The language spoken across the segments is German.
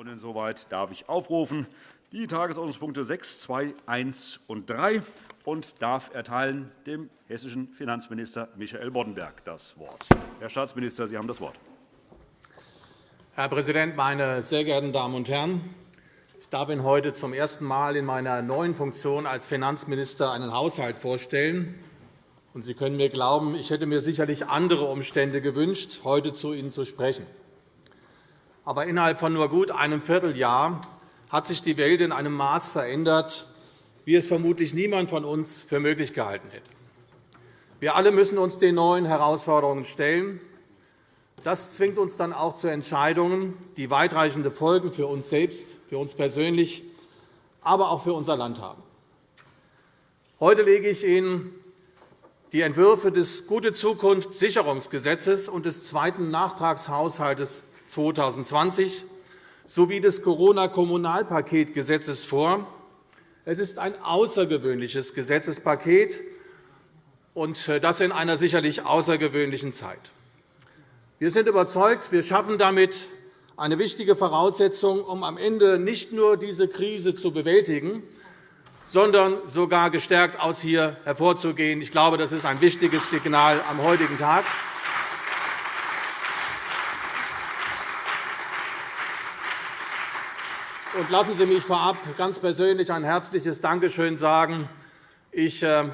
Und insoweit darf ich aufrufen die Tagesordnungspunkte 6, 2, 1 und 3 und darf erteilen dem hessischen Finanzminister Michael Boddenberg das Wort. Herr Staatsminister, Sie haben das Wort. Herr Präsident, meine sehr geehrten Damen und Herren! Ich darf Ihnen heute zum ersten Mal in meiner neuen Funktion als Finanzminister einen Haushalt vorstellen. Sie können mir glauben, ich hätte mir sicherlich andere Umstände gewünscht, heute zu Ihnen zu sprechen. Aber innerhalb von nur gut einem Vierteljahr hat sich die Welt in einem Maß verändert, wie es vermutlich niemand von uns für möglich gehalten hätte. Wir alle müssen uns den neuen Herausforderungen stellen. Das zwingt uns dann auch zu Entscheidungen, die weitreichende Folgen für uns selbst, für uns persönlich, aber auch für unser Land haben. Heute lege ich Ihnen die Entwürfe des Gute Zukunft Sicherungsgesetzes und des zweiten Nachtragshaushalts 2020 sowie des Corona-Kommunalpaketgesetzes vor. Es ist ein außergewöhnliches Gesetzespaket, und äh, das in einer sicherlich außergewöhnlichen Zeit. Wir sind überzeugt, wir schaffen damit eine wichtige Voraussetzung, um am Ende nicht nur diese Krise zu bewältigen, sondern sogar gestärkt aus hier hervorzugehen. Ich glaube, das ist ein wichtiges Signal am heutigen Tag. Und lassen Sie mich vorab ganz persönlich ein herzliches Dankeschön sagen. Ich äh,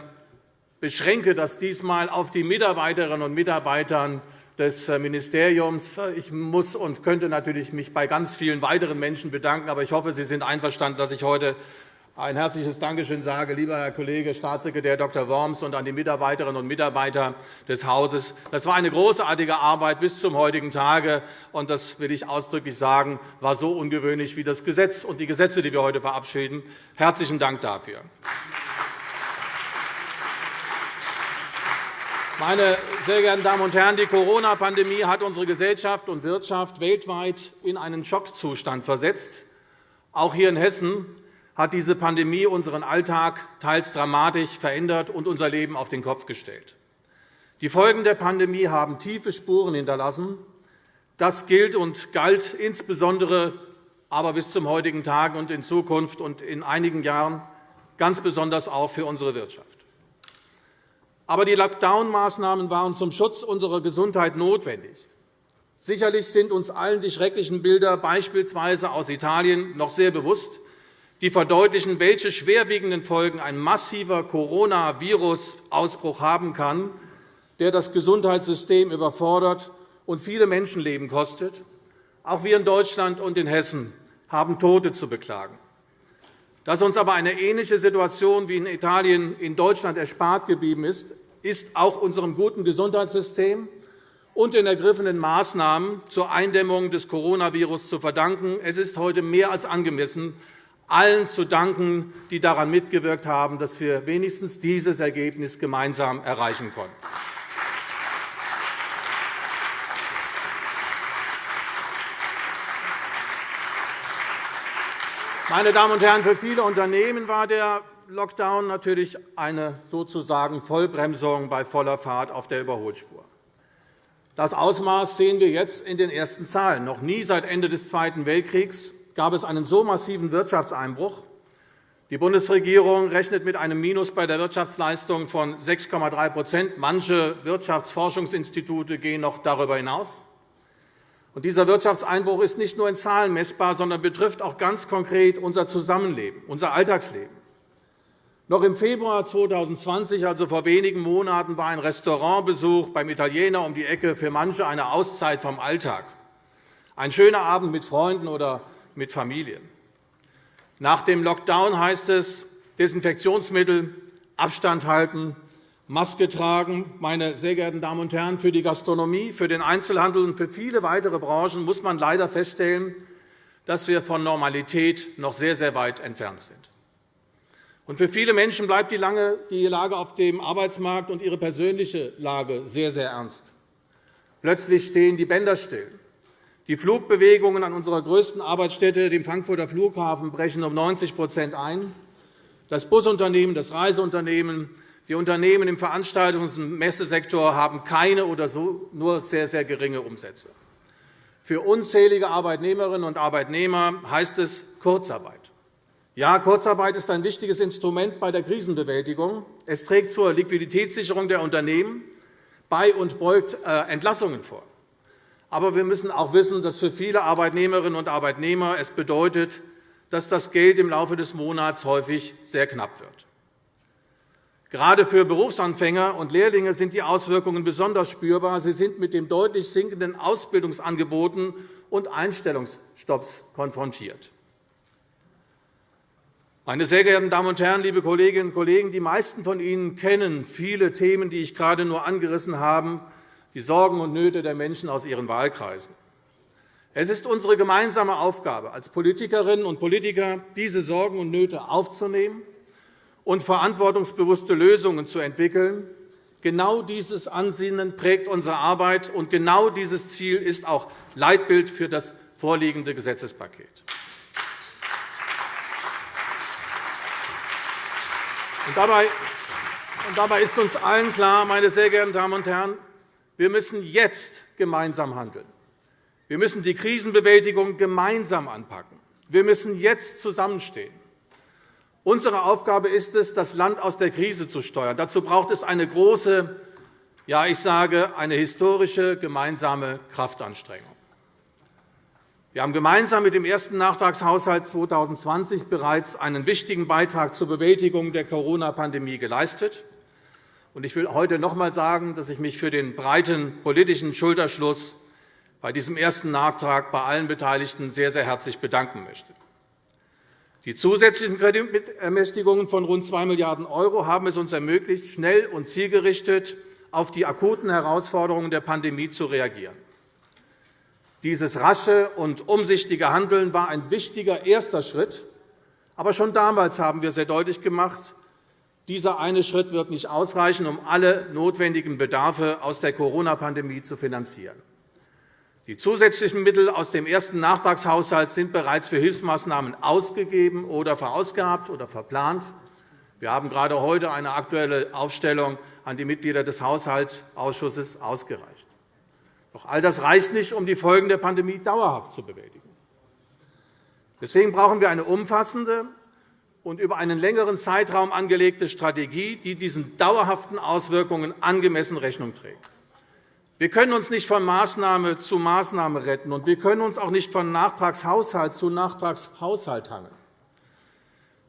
beschränke das diesmal auf die Mitarbeiterinnen und Mitarbeiter des äh, Ministeriums. Ich muss und könnte natürlich mich bei ganz vielen weiteren Menschen bedanken, aber ich hoffe, Sie sind einverstanden, dass ich heute ein herzliches Dankeschön sage, lieber Herr Kollege Staatssekretär Dr. Worms und an die Mitarbeiterinnen und Mitarbeiter des Hauses. Das war eine großartige Arbeit bis zum heutigen Tage, und das will ich ausdrücklich sagen, war so ungewöhnlich wie das Gesetz und die Gesetze, die wir heute verabschieden. Herzlichen Dank dafür. Meine sehr geehrten Damen und Herren, die Corona-Pandemie hat unsere Gesellschaft und Wirtschaft weltweit in einen Schockzustand versetzt. Auch hier in Hessen hat diese Pandemie unseren Alltag teils dramatisch verändert und unser Leben auf den Kopf gestellt. Die Folgen der Pandemie haben tiefe Spuren hinterlassen. Das gilt und galt insbesondere aber bis zum heutigen Tag und in Zukunft und in einigen Jahren ganz besonders auch für unsere Wirtschaft. Aber die Lockdown-Maßnahmen waren zum Schutz unserer Gesundheit notwendig. Sicherlich sind uns allen die schrecklichen Bilder beispielsweise aus Italien noch sehr bewusst die verdeutlichen, welche schwerwiegenden Folgen ein massiver Coronavirus-Ausbruch haben kann, der das Gesundheitssystem überfordert und viele Menschenleben kostet. Auch wir in Deutschland und in Hessen haben Tote zu beklagen. Dass uns aber eine ähnliche Situation wie in Italien in Deutschland erspart geblieben ist, ist auch unserem guten Gesundheitssystem und den ergriffenen Maßnahmen zur Eindämmung des Coronavirus zu verdanken. Es ist heute mehr als angemessen, allen zu danken, die daran mitgewirkt haben, dass wir wenigstens dieses Ergebnis gemeinsam erreichen konnten. Meine Damen und Herren, für viele Unternehmen war der Lockdown natürlich eine sozusagen Vollbremsung bei voller Fahrt auf der Überholspur. Das Ausmaß sehen wir jetzt in den ersten Zahlen. Noch nie seit Ende des Zweiten Weltkriegs gab es einen so massiven Wirtschaftseinbruch. Die Bundesregierung rechnet mit einem Minus bei der Wirtschaftsleistung von 6,3% Manche Wirtschaftsforschungsinstitute gehen noch darüber hinaus. dieser Wirtschaftseinbruch ist nicht nur in Zahlen messbar, sondern betrifft auch ganz konkret unser Zusammenleben, unser Alltagsleben. Noch im Februar 2020, also vor wenigen Monaten, war ein Restaurantbesuch beim Italiener um die Ecke für manche eine Auszeit vom Alltag. Ein schöner Abend mit Freunden oder mit Familien. Nach dem Lockdown heißt es Desinfektionsmittel, Abstand halten, Maske tragen. Meine sehr geehrten Damen und Herren, für die Gastronomie, für den Einzelhandel und für viele weitere Branchen muss man leider feststellen, dass wir von Normalität noch sehr, sehr weit entfernt sind. Und für viele Menschen bleibt die Lage auf dem Arbeitsmarkt und ihre persönliche Lage sehr, sehr ernst. Plötzlich stehen die Bänder still. Die Flugbewegungen an unserer größten Arbeitsstätte, dem Frankfurter Flughafen, brechen um 90% ein. Das Busunternehmen, das Reiseunternehmen, die Unternehmen im Veranstaltungs- und Messesektor haben keine oder nur sehr, sehr geringe Umsätze. Für unzählige Arbeitnehmerinnen und Arbeitnehmer heißt es Kurzarbeit. Ja, Kurzarbeit ist ein wichtiges Instrument bei der Krisenbewältigung. Es trägt zur Liquiditätssicherung der Unternehmen bei und beugt äh, Entlassungen vor. Aber wir müssen auch wissen, dass für viele Arbeitnehmerinnen und Arbeitnehmer es bedeutet, dass das Geld im Laufe des Monats häufig sehr knapp wird. Gerade für Berufsanfänger und Lehrlinge sind die Auswirkungen besonders spürbar. Sie sind mit den deutlich sinkenden Ausbildungsangeboten und Einstellungsstopps konfrontiert. Meine sehr geehrten Damen und Herren, liebe Kolleginnen und Kollegen, die meisten von Ihnen kennen viele Themen, die ich gerade nur angerissen habe, die Sorgen und Nöte der Menschen aus ihren Wahlkreisen. Es ist unsere gemeinsame Aufgabe als Politikerinnen und Politiker, diese Sorgen und Nöte aufzunehmen und verantwortungsbewusste Lösungen zu entwickeln. Genau dieses Ansinnen prägt unsere Arbeit, und genau dieses Ziel ist auch Leitbild für das vorliegende Gesetzespaket. dabei ist uns allen klar, meine sehr geehrten Damen und Herren, wir müssen jetzt gemeinsam handeln. Wir müssen die Krisenbewältigung gemeinsam anpacken. Wir müssen jetzt zusammenstehen. Unsere Aufgabe ist es, das Land aus der Krise zu steuern. Dazu braucht es eine große, ja, ich sage, eine historische gemeinsame Kraftanstrengung. Wir haben gemeinsam mit dem ersten Nachtragshaushalt 2020 bereits einen wichtigen Beitrag zur Bewältigung der Corona-Pandemie geleistet. Ich will heute noch einmal sagen, dass ich mich für den breiten politischen Schulterschluss bei diesem ersten Nachtrag bei allen Beteiligten sehr, sehr herzlich bedanken möchte. Die zusätzlichen Kreditermächtigungen von rund 2 Milliarden € haben es uns ermöglicht, schnell und zielgerichtet auf die akuten Herausforderungen der Pandemie zu reagieren. Dieses rasche und umsichtige Handeln war ein wichtiger erster Schritt. Aber schon damals haben wir sehr deutlich gemacht, dieser eine Schritt wird nicht ausreichen, um alle notwendigen Bedarfe aus der Corona-Pandemie zu finanzieren. Die zusätzlichen Mittel aus dem ersten Nachtragshaushalt sind bereits für Hilfsmaßnahmen ausgegeben oder verausgabt oder verplant. Wir haben gerade heute eine aktuelle Aufstellung an die Mitglieder des Haushaltsausschusses ausgereicht. Doch all das reicht nicht, um die Folgen der Pandemie dauerhaft zu bewältigen. Deswegen brauchen wir eine umfassende und über einen längeren Zeitraum angelegte Strategie, die diesen dauerhaften Auswirkungen angemessen Rechnung trägt. Wir können uns nicht von Maßnahme zu Maßnahme retten, und wir können uns auch nicht von Nachtragshaushalt zu Nachtragshaushalt hangeln.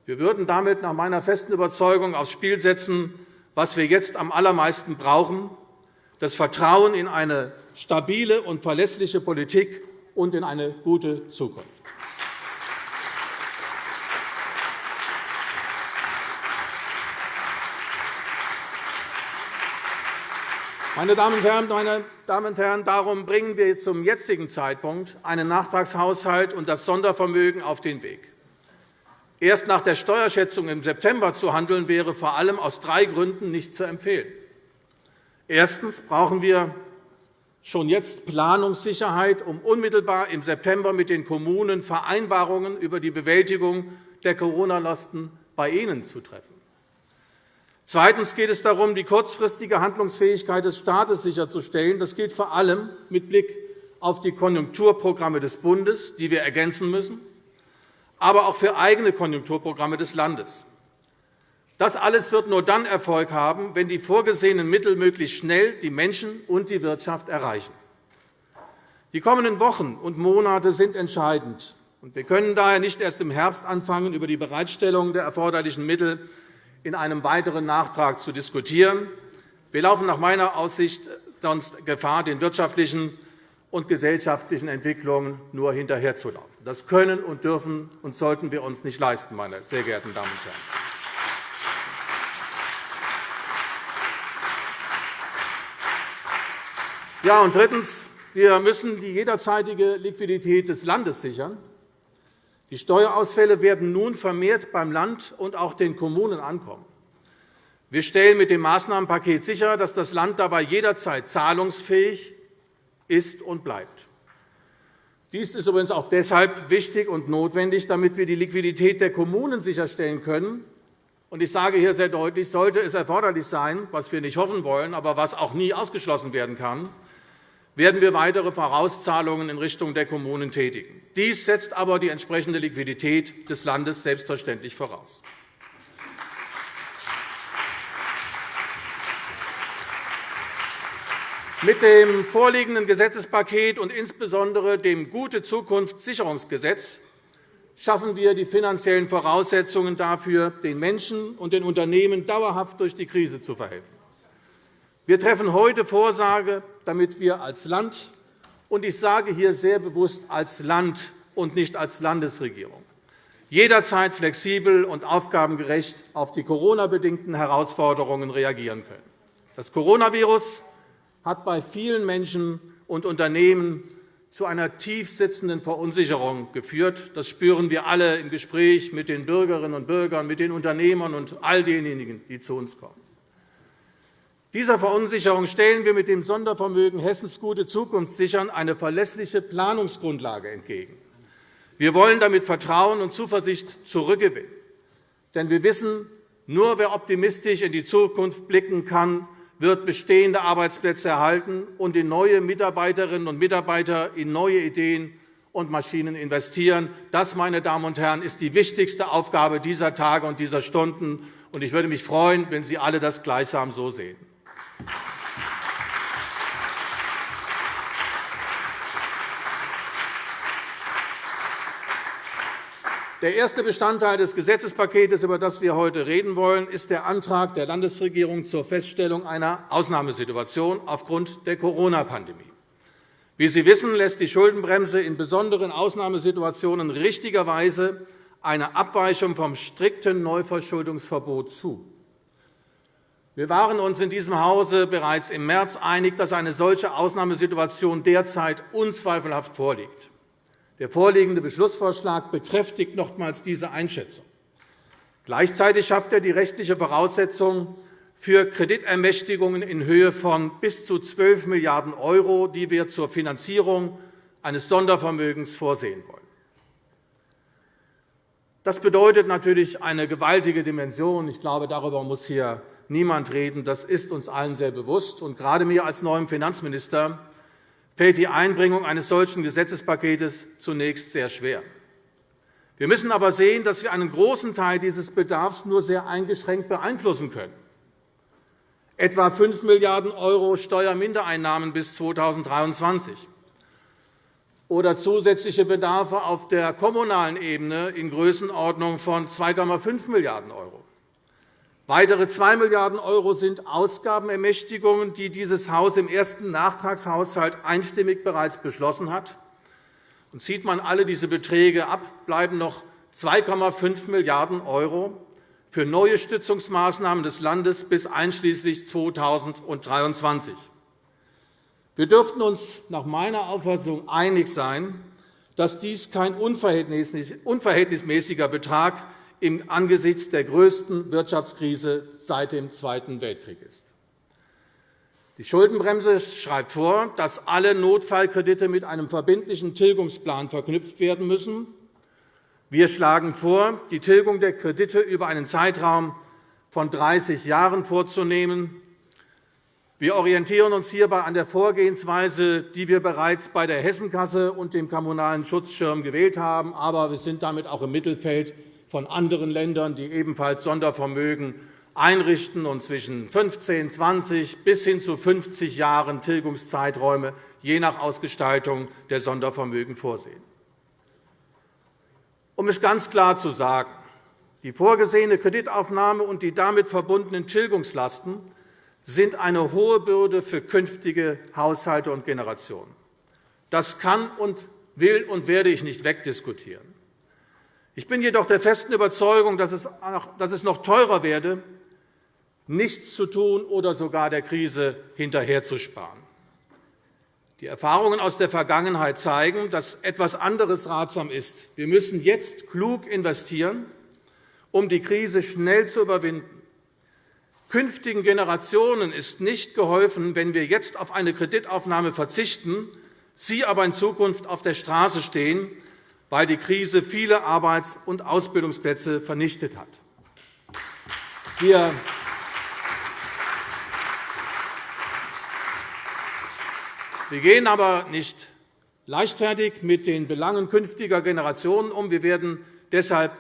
Wir würden damit nach meiner festen Überzeugung aufs Spiel setzen, was wir jetzt am allermeisten brauchen, das Vertrauen in eine stabile und verlässliche Politik und in eine gute Zukunft. Meine Damen und Herren, meine Damen und Herren, darum bringen wir zum jetzigen Zeitpunkt einen Nachtragshaushalt und das Sondervermögen auf den Weg. Erst nach der Steuerschätzung im September zu handeln, wäre vor allem aus drei Gründen nicht zu empfehlen. Erstens brauchen wir schon jetzt Planungssicherheit, um unmittelbar im September mit den Kommunen Vereinbarungen über die Bewältigung der Corona-Lasten bei ihnen zu treffen. Zweitens geht es darum, die kurzfristige Handlungsfähigkeit des Staates sicherzustellen. Das gilt vor allem mit Blick auf die Konjunkturprogramme des Bundes, die wir ergänzen müssen, aber auch für eigene Konjunkturprogramme des Landes. Das alles wird nur dann Erfolg haben, wenn die vorgesehenen Mittel möglichst schnell die Menschen und die Wirtschaft erreichen. Die kommenden Wochen und Monate sind entscheidend. Wir können daher nicht erst im Herbst anfangen, über die Bereitstellung der erforderlichen Mittel in einem weiteren Nachtrag zu diskutieren. Wir laufen nach meiner Aussicht sonst Gefahr, den wirtschaftlichen und gesellschaftlichen Entwicklungen nur hinterherzulaufen. Das können und dürfen und sollten wir uns nicht leisten, meine sehr geehrten Damen und Herren. Ja, und drittens. Wir müssen die jederzeitige Liquidität des Landes sichern. Die Steuerausfälle werden nun vermehrt beim Land und auch den Kommunen ankommen. Wir stellen mit dem Maßnahmenpaket sicher, dass das Land dabei jederzeit zahlungsfähig ist und bleibt. Dies ist übrigens auch deshalb wichtig und notwendig, damit wir die Liquidität der Kommunen sicherstellen können. Ich sage hier sehr deutlich, sollte es erforderlich sein, was wir nicht hoffen wollen, aber was auch nie ausgeschlossen werden kann, werden wir weitere Vorauszahlungen in Richtung der Kommunen tätigen. Dies setzt aber die entsprechende Liquidität des Landes selbstverständlich voraus. Mit dem vorliegenden Gesetzespaket und insbesondere dem Gute-Zukunft-Sicherungsgesetz schaffen wir die finanziellen Voraussetzungen dafür, den Menschen und den Unternehmen dauerhaft durch die Krise zu verhelfen. Wir treffen heute Vorsage, damit wir als Land – und ich sage hier sehr bewusst als Land und nicht als Landesregierung – jederzeit flexibel und aufgabengerecht auf die Corona-bedingten Herausforderungen reagieren können. Das Coronavirus hat bei vielen Menschen und Unternehmen zu einer tief sitzenden Verunsicherung geführt. Das spüren wir alle im Gespräch mit den Bürgerinnen und Bürgern, mit den Unternehmern und all denjenigen, die zu uns kommen. Dieser Verunsicherung stellen wir mit dem Sondervermögen Hessens gute Zukunft sichern eine verlässliche Planungsgrundlage entgegen. Wir wollen damit Vertrauen und Zuversicht zurückgewinnen. Denn wir wissen, nur wer optimistisch in die Zukunft blicken kann, wird bestehende Arbeitsplätze erhalten und in neue Mitarbeiterinnen und Mitarbeiter in neue Ideen und Maschinen investieren. Das, meine Damen und Herren, ist die wichtigste Aufgabe dieser Tage und dieser Stunden. Ich würde mich freuen, wenn Sie alle das gleichsam so sehen. Der erste Bestandteil des Gesetzespakets, über das wir heute reden wollen, ist der Antrag der Landesregierung zur Feststellung einer Ausnahmesituation aufgrund der Corona-Pandemie. Wie Sie wissen, lässt die Schuldenbremse in besonderen Ausnahmesituationen richtigerweise eine Abweichung vom strikten Neuverschuldungsverbot zu. Wir waren uns in diesem Hause bereits im März einig, dass eine solche Ausnahmesituation derzeit unzweifelhaft vorliegt. Der vorliegende Beschlussvorschlag bekräftigt nochmals diese Einschätzung. Gleichzeitig schafft er die rechtliche Voraussetzung für Kreditermächtigungen in Höhe von bis zu 12 Milliarden €, die wir zur Finanzierung eines Sondervermögens vorsehen wollen. Das bedeutet natürlich eine gewaltige Dimension. Ich glaube, darüber muss hier niemand reden. Das ist uns allen sehr bewusst. Und gerade mir als neuem Finanzminister fällt die Einbringung eines solchen Gesetzespaketes zunächst sehr schwer. Wir müssen aber sehen, dass wir einen großen Teil dieses Bedarfs nur sehr eingeschränkt beeinflussen können. Etwa 5 Milliarden € Steuermindereinnahmen bis 2023 oder zusätzliche Bedarfe auf der kommunalen Ebene in Größenordnung von 2,5 Milliarden €. Weitere 2 Milliarden € sind Ausgabenermächtigungen, die dieses Haus im ersten Nachtragshaushalt einstimmig bereits beschlossen hat. Und zieht man alle diese Beträge ab, bleiben noch 2,5 Milliarden € für neue Stützungsmaßnahmen des Landes bis einschließlich 2023. Wir dürften uns nach meiner Auffassung einig sein, dass dies kein unverhältnismäßiger Betrag ist angesichts der größten Wirtschaftskrise seit dem Zweiten Weltkrieg ist. Die Schuldenbremse schreibt vor, dass alle Notfallkredite mit einem verbindlichen Tilgungsplan verknüpft werden müssen. Wir schlagen vor, die Tilgung der Kredite über einen Zeitraum von 30 Jahren vorzunehmen. Wir orientieren uns hierbei an der Vorgehensweise, die wir bereits bei der Hessenkasse und dem Kommunalen Schutzschirm gewählt haben. Aber wir sind damit auch im Mittelfeld von anderen Ländern, die ebenfalls Sondervermögen einrichten und zwischen 15, 20 bis hin zu 50 Jahren Tilgungszeiträume je nach Ausgestaltung der Sondervermögen vorsehen. Um es ganz klar zu sagen, die vorgesehene Kreditaufnahme und die damit verbundenen Tilgungslasten sind eine hohe Bürde für künftige Haushalte und Generationen. Das kann und will und werde ich nicht wegdiskutieren. Ich bin jedoch der festen Überzeugung, dass es noch teurer werde, nichts zu tun oder sogar der Krise hinterherzusparen. Die Erfahrungen aus der Vergangenheit zeigen, dass etwas anderes ratsam ist. Wir müssen jetzt klug investieren, um die Krise schnell zu überwinden. Künftigen Generationen ist nicht geholfen, wenn wir jetzt auf eine Kreditaufnahme verzichten, sie aber in Zukunft auf der Straße stehen, weil die Krise viele Arbeits- und Ausbildungsplätze vernichtet hat. Wir Wir gehen aber nicht leichtfertig mit den Belangen künftiger Generationen um. Wir werden deshalb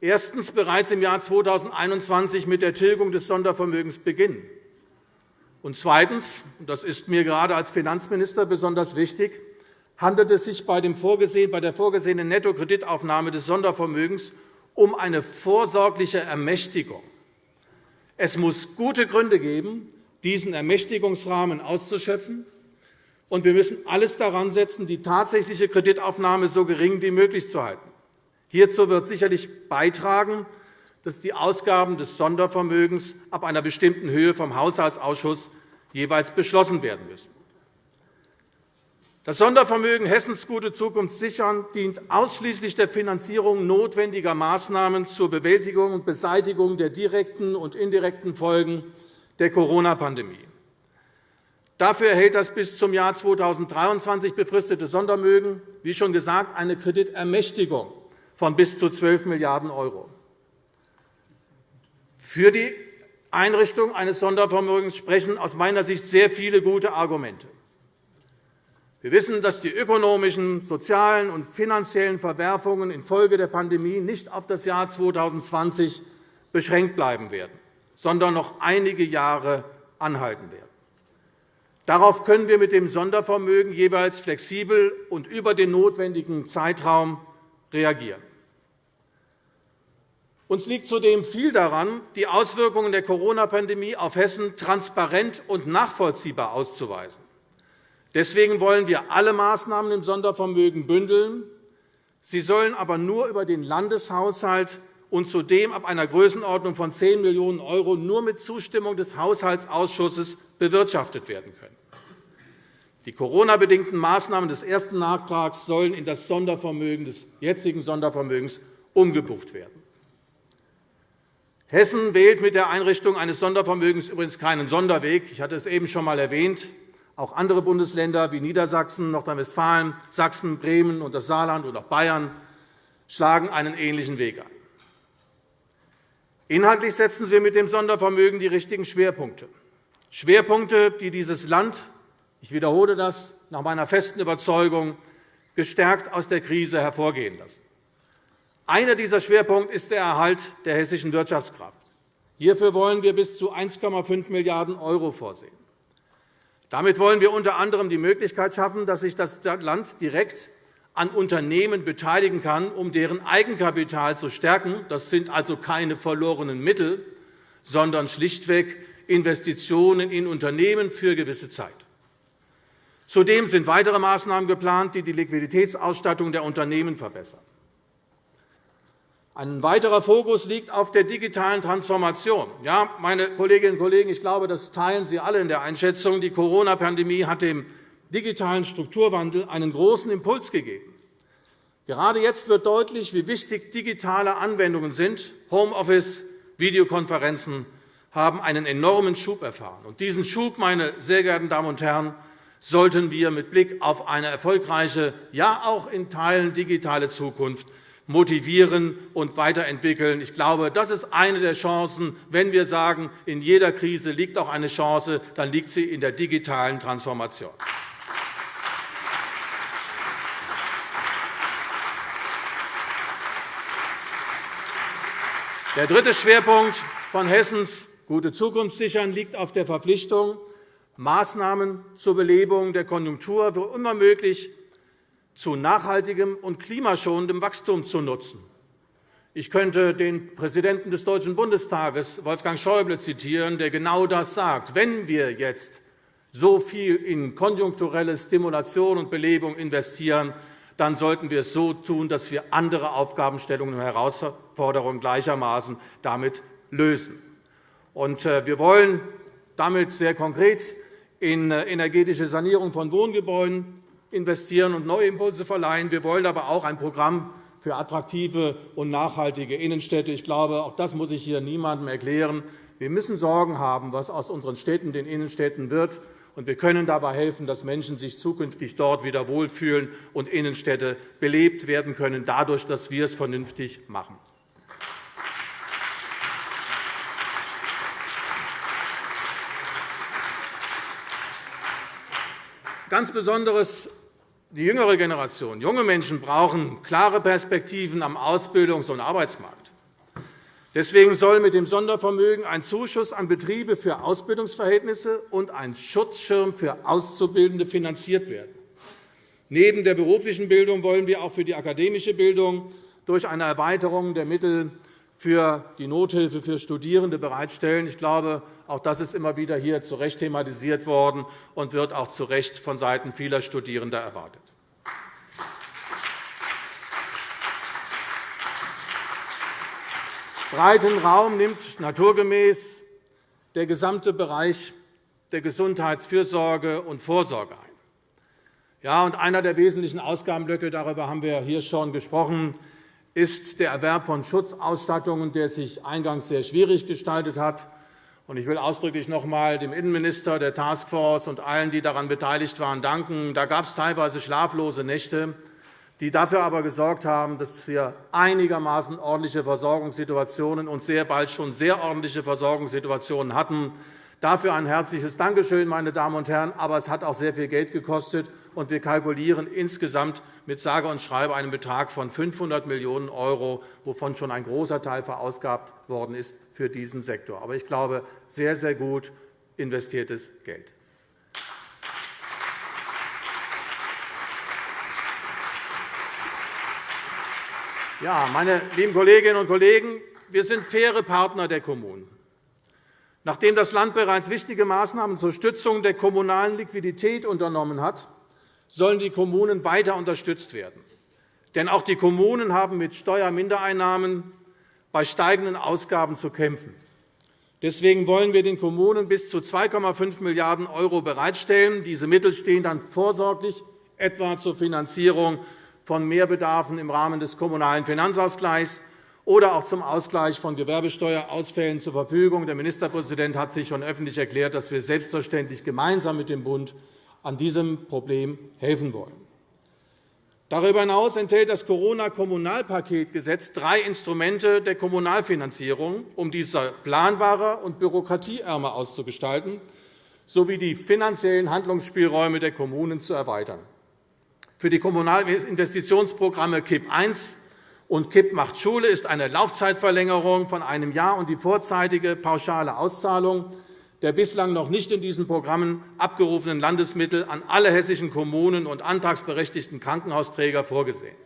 erstens bereits im Jahr 2021 mit der Tilgung des Sondervermögens beginnen. Und zweitens, das ist mir gerade als Finanzminister besonders wichtig, handelt es sich bei, der vorgesehenen Nettokreditaufnahme des Sondervermögens um eine vorsorgliche Ermächtigung. Es muss gute Gründe geben, diesen Ermächtigungsrahmen auszuschöpfen, und wir müssen alles daran setzen, die tatsächliche Kreditaufnahme so gering wie möglich zu halten. Hierzu wird sicherlich beitragen, dass die Ausgaben des Sondervermögens ab einer bestimmten Höhe vom Haushaltsausschuss jeweils beschlossen werden müssen. Das Sondervermögen Hessens Gute Zukunft sichern dient ausschließlich der Finanzierung notwendiger Maßnahmen zur Bewältigung und Beseitigung der direkten und indirekten Folgen der Corona-Pandemie. Dafür erhält das bis zum Jahr 2023 befristete Sondervermögen, wie schon gesagt, eine Kreditermächtigung von bis zu 12 Milliarden €. Für die Einrichtung eines Sondervermögens sprechen aus meiner Sicht sehr viele gute Argumente. Wir wissen, dass die ökonomischen, sozialen und finanziellen Verwerfungen infolge der Pandemie nicht auf das Jahr 2020 beschränkt bleiben werden, sondern noch einige Jahre anhalten werden. Darauf können wir mit dem Sondervermögen jeweils flexibel und über den notwendigen Zeitraum reagieren. Uns liegt zudem viel daran, die Auswirkungen der Corona-Pandemie auf Hessen transparent und nachvollziehbar auszuweisen. Deswegen wollen wir alle Maßnahmen im Sondervermögen bündeln. Sie sollen aber nur über den Landeshaushalt und zudem ab einer Größenordnung von 10 Millionen € nur mit Zustimmung des Haushaltsausschusses bewirtschaftet werden können. Die Corona-bedingten Maßnahmen des ersten Nachtrags sollen in das Sondervermögen des jetzigen Sondervermögens umgebucht werden. Hessen wählt mit der Einrichtung eines Sondervermögens übrigens keinen Sonderweg. Ich hatte es eben schon einmal erwähnt. Auch andere Bundesländer wie Niedersachsen, Nordrhein-Westfalen, Sachsen, Bremen und das Saarland und auch Bayern schlagen einen ähnlichen Weg ein. Inhaltlich setzen wir mit dem Sondervermögen die richtigen Schwerpunkte. Schwerpunkte, die dieses Land, ich wiederhole das, nach meiner festen Überzeugung, gestärkt aus der Krise hervorgehen lassen. Einer dieser Schwerpunkte ist der Erhalt der hessischen Wirtschaftskraft. Hierfür wollen wir bis zu 1,5 Milliarden € vorsehen. Damit wollen wir unter anderem die Möglichkeit schaffen, dass sich das Land direkt an Unternehmen beteiligen kann, um deren Eigenkapital zu stärken. Das sind also keine verlorenen Mittel, sondern schlichtweg Investitionen in Unternehmen für gewisse Zeit. Zudem sind weitere Maßnahmen geplant, die die Liquiditätsausstattung der Unternehmen verbessern. Ein weiterer Fokus liegt auf der digitalen Transformation. Ja, meine Kolleginnen und Kollegen, ich glaube, das teilen Sie alle in der Einschätzung. Die Corona-Pandemie hat dem digitalen Strukturwandel einen großen Impuls gegeben. Gerade jetzt wird deutlich, wie wichtig digitale Anwendungen sind. Homeoffice, Videokonferenzen haben einen enormen Schub erfahren. Und diesen Schub, meine sehr geehrten Damen und Herren, sollten wir mit Blick auf eine erfolgreiche, ja auch in Teilen digitale Zukunft motivieren und weiterentwickeln. Ich glaube, das ist eine der Chancen. Wenn wir sagen, in jeder Krise liegt auch eine Chance, dann liegt sie in der digitalen Transformation. Der dritte Schwerpunkt von Hessens Gute Zukunft sichern liegt auf der Verpflichtung, Maßnahmen zur Belebung der Konjunktur wo immer möglich zu nachhaltigem und klimaschonendem Wachstum zu nutzen. Ich könnte den Präsidenten des Deutschen Bundestages, Wolfgang Schäuble, zitieren, der genau das sagt. Wenn wir jetzt so viel in konjunkturelle Stimulation und Belebung investieren, dann sollten wir es so tun, dass wir andere Aufgabenstellungen und Herausforderungen gleichermaßen damit lösen. Äh, wir wollen damit sehr konkret in äh, energetische Sanierung von Wohngebäuden, investieren und neue Impulse verleihen. Wir wollen aber auch ein Programm für attraktive und nachhaltige Innenstädte. Ich glaube, auch das muss ich hier niemandem erklären. Wir müssen Sorgen haben, was aus unseren Städten, den Innenstädten wird. Und wir können dabei helfen, dass Menschen sich zukünftig dort wieder wohlfühlen und Innenstädte belebt werden können, dadurch, dass wir es vernünftig machen. Ganz besonders die jüngere Generation, junge Menschen brauchen klare Perspektiven am Ausbildungs- und Arbeitsmarkt. Deswegen soll mit dem Sondervermögen ein Zuschuss an Betriebe für Ausbildungsverhältnisse und ein Schutzschirm für Auszubildende finanziert werden. Neben der beruflichen Bildung wollen wir auch für die akademische Bildung durch eine Erweiterung der Mittel für die Nothilfe für Studierende bereitstellen. Ich glaube, auch das ist immer wieder hier zu Recht thematisiert worden und wird auch zu Recht vonseiten vieler Studierender erwartet. Breiten Raum nimmt naturgemäß der gesamte Bereich der Gesundheitsfürsorge und Vorsorge ein. Ja, und einer der wesentlichen Ausgabenblöcke, darüber haben wir hier schon gesprochen, ist der Erwerb von Schutzausstattungen, der sich eingangs sehr schwierig gestaltet hat. Ich will ausdrücklich noch einmal dem Innenminister, der Taskforce und allen, die daran beteiligt waren, danken. Da gab es teilweise schlaflose Nächte die dafür aber gesorgt haben, dass wir einigermaßen ordentliche Versorgungssituationen und sehr bald schon sehr ordentliche Versorgungssituationen hatten. Dafür ein herzliches Dankeschön, meine Damen und Herren. Aber es hat auch sehr viel Geld gekostet, und wir kalkulieren insgesamt mit sage und schreibe einem Betrag von 500 Millionen €, wovon schon ein großer Teil verausgabt worden ist für diesen Sektor. Aber ich glaube, sehr, sehr gut investiertes Geld. Ja, meine lieben Kolleginnen und Kollegen, wir sind faire Partner der Kommunen. Nachdem das Land bereits wichtige Maßnahmen zur Stützung der kommunalen Liquidität unternommen hat, sollen die Kommunen weiter unterstützt werden. Denn auch die Kommunen haben mit Steuermindereinnahmen bei steigenden Ausgaben zu kämpfen. Deswegen wollen wir den Kommunen bis zu 2,5 Milliarden € bereitstellen. Diese Mittel stehen dann vorsorglich etwa zur Finanzierung von Mehrbedarfen im Rahmen des Kommunalen Finanzausgleichs oder auch zum Ausgleich von Gewerbesteuerausfällen zur Verfügung. Der Ministerpräsident hat sich schon öffentlich erklärt, dass wir selbstverständlich gemeinsam mit dem Bund an diesem Problem helfen wollen. Darüber hinaus enthält das Corona-Kommunalpaketgesetz drei Instrumente der Kommunalfinanzierung, um diese planbarer und bürokratieärmer auszugestalten sowie die finanziellen Handlungsspielräume der Kommunen zu erweitern. Für die Kommunalinvestitionsprogramme KIP I und KIP macht Schule ist eine Laufzeitverlängerung von einem Jahr und die vorzeitige pauschale Auszahlung der bislang noch nicht in diesen Programmen abgerufenen Landesmittel an alle hessischen Kommunen und antragsberechtigten Krankenhausträger vorgesehen.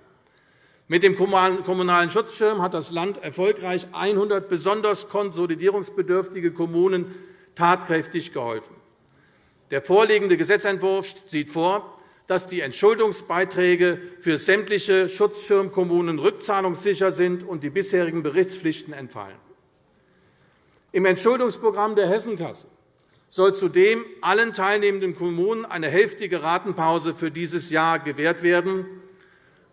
Mit dem Kommunalen Schutzschirm hat das Land erfolgreich 100 besonders konsolidierungsbedürftige Kommunen tatkräftig geholfen. Der vorliegende Gesetzentwurf sieht vor, dass die Entschuldungsbeiträge für sämtliche Schutzschirmkommunen rückzahlungssicher sind und die bisherigen Berichtspflichten entfallen. Im Entschuldungsprogramm der Hessenkasse soll zudem allen teilnehmenden Kommunen eine hälftige Ratenpause für dieses Jahr gewährt werden.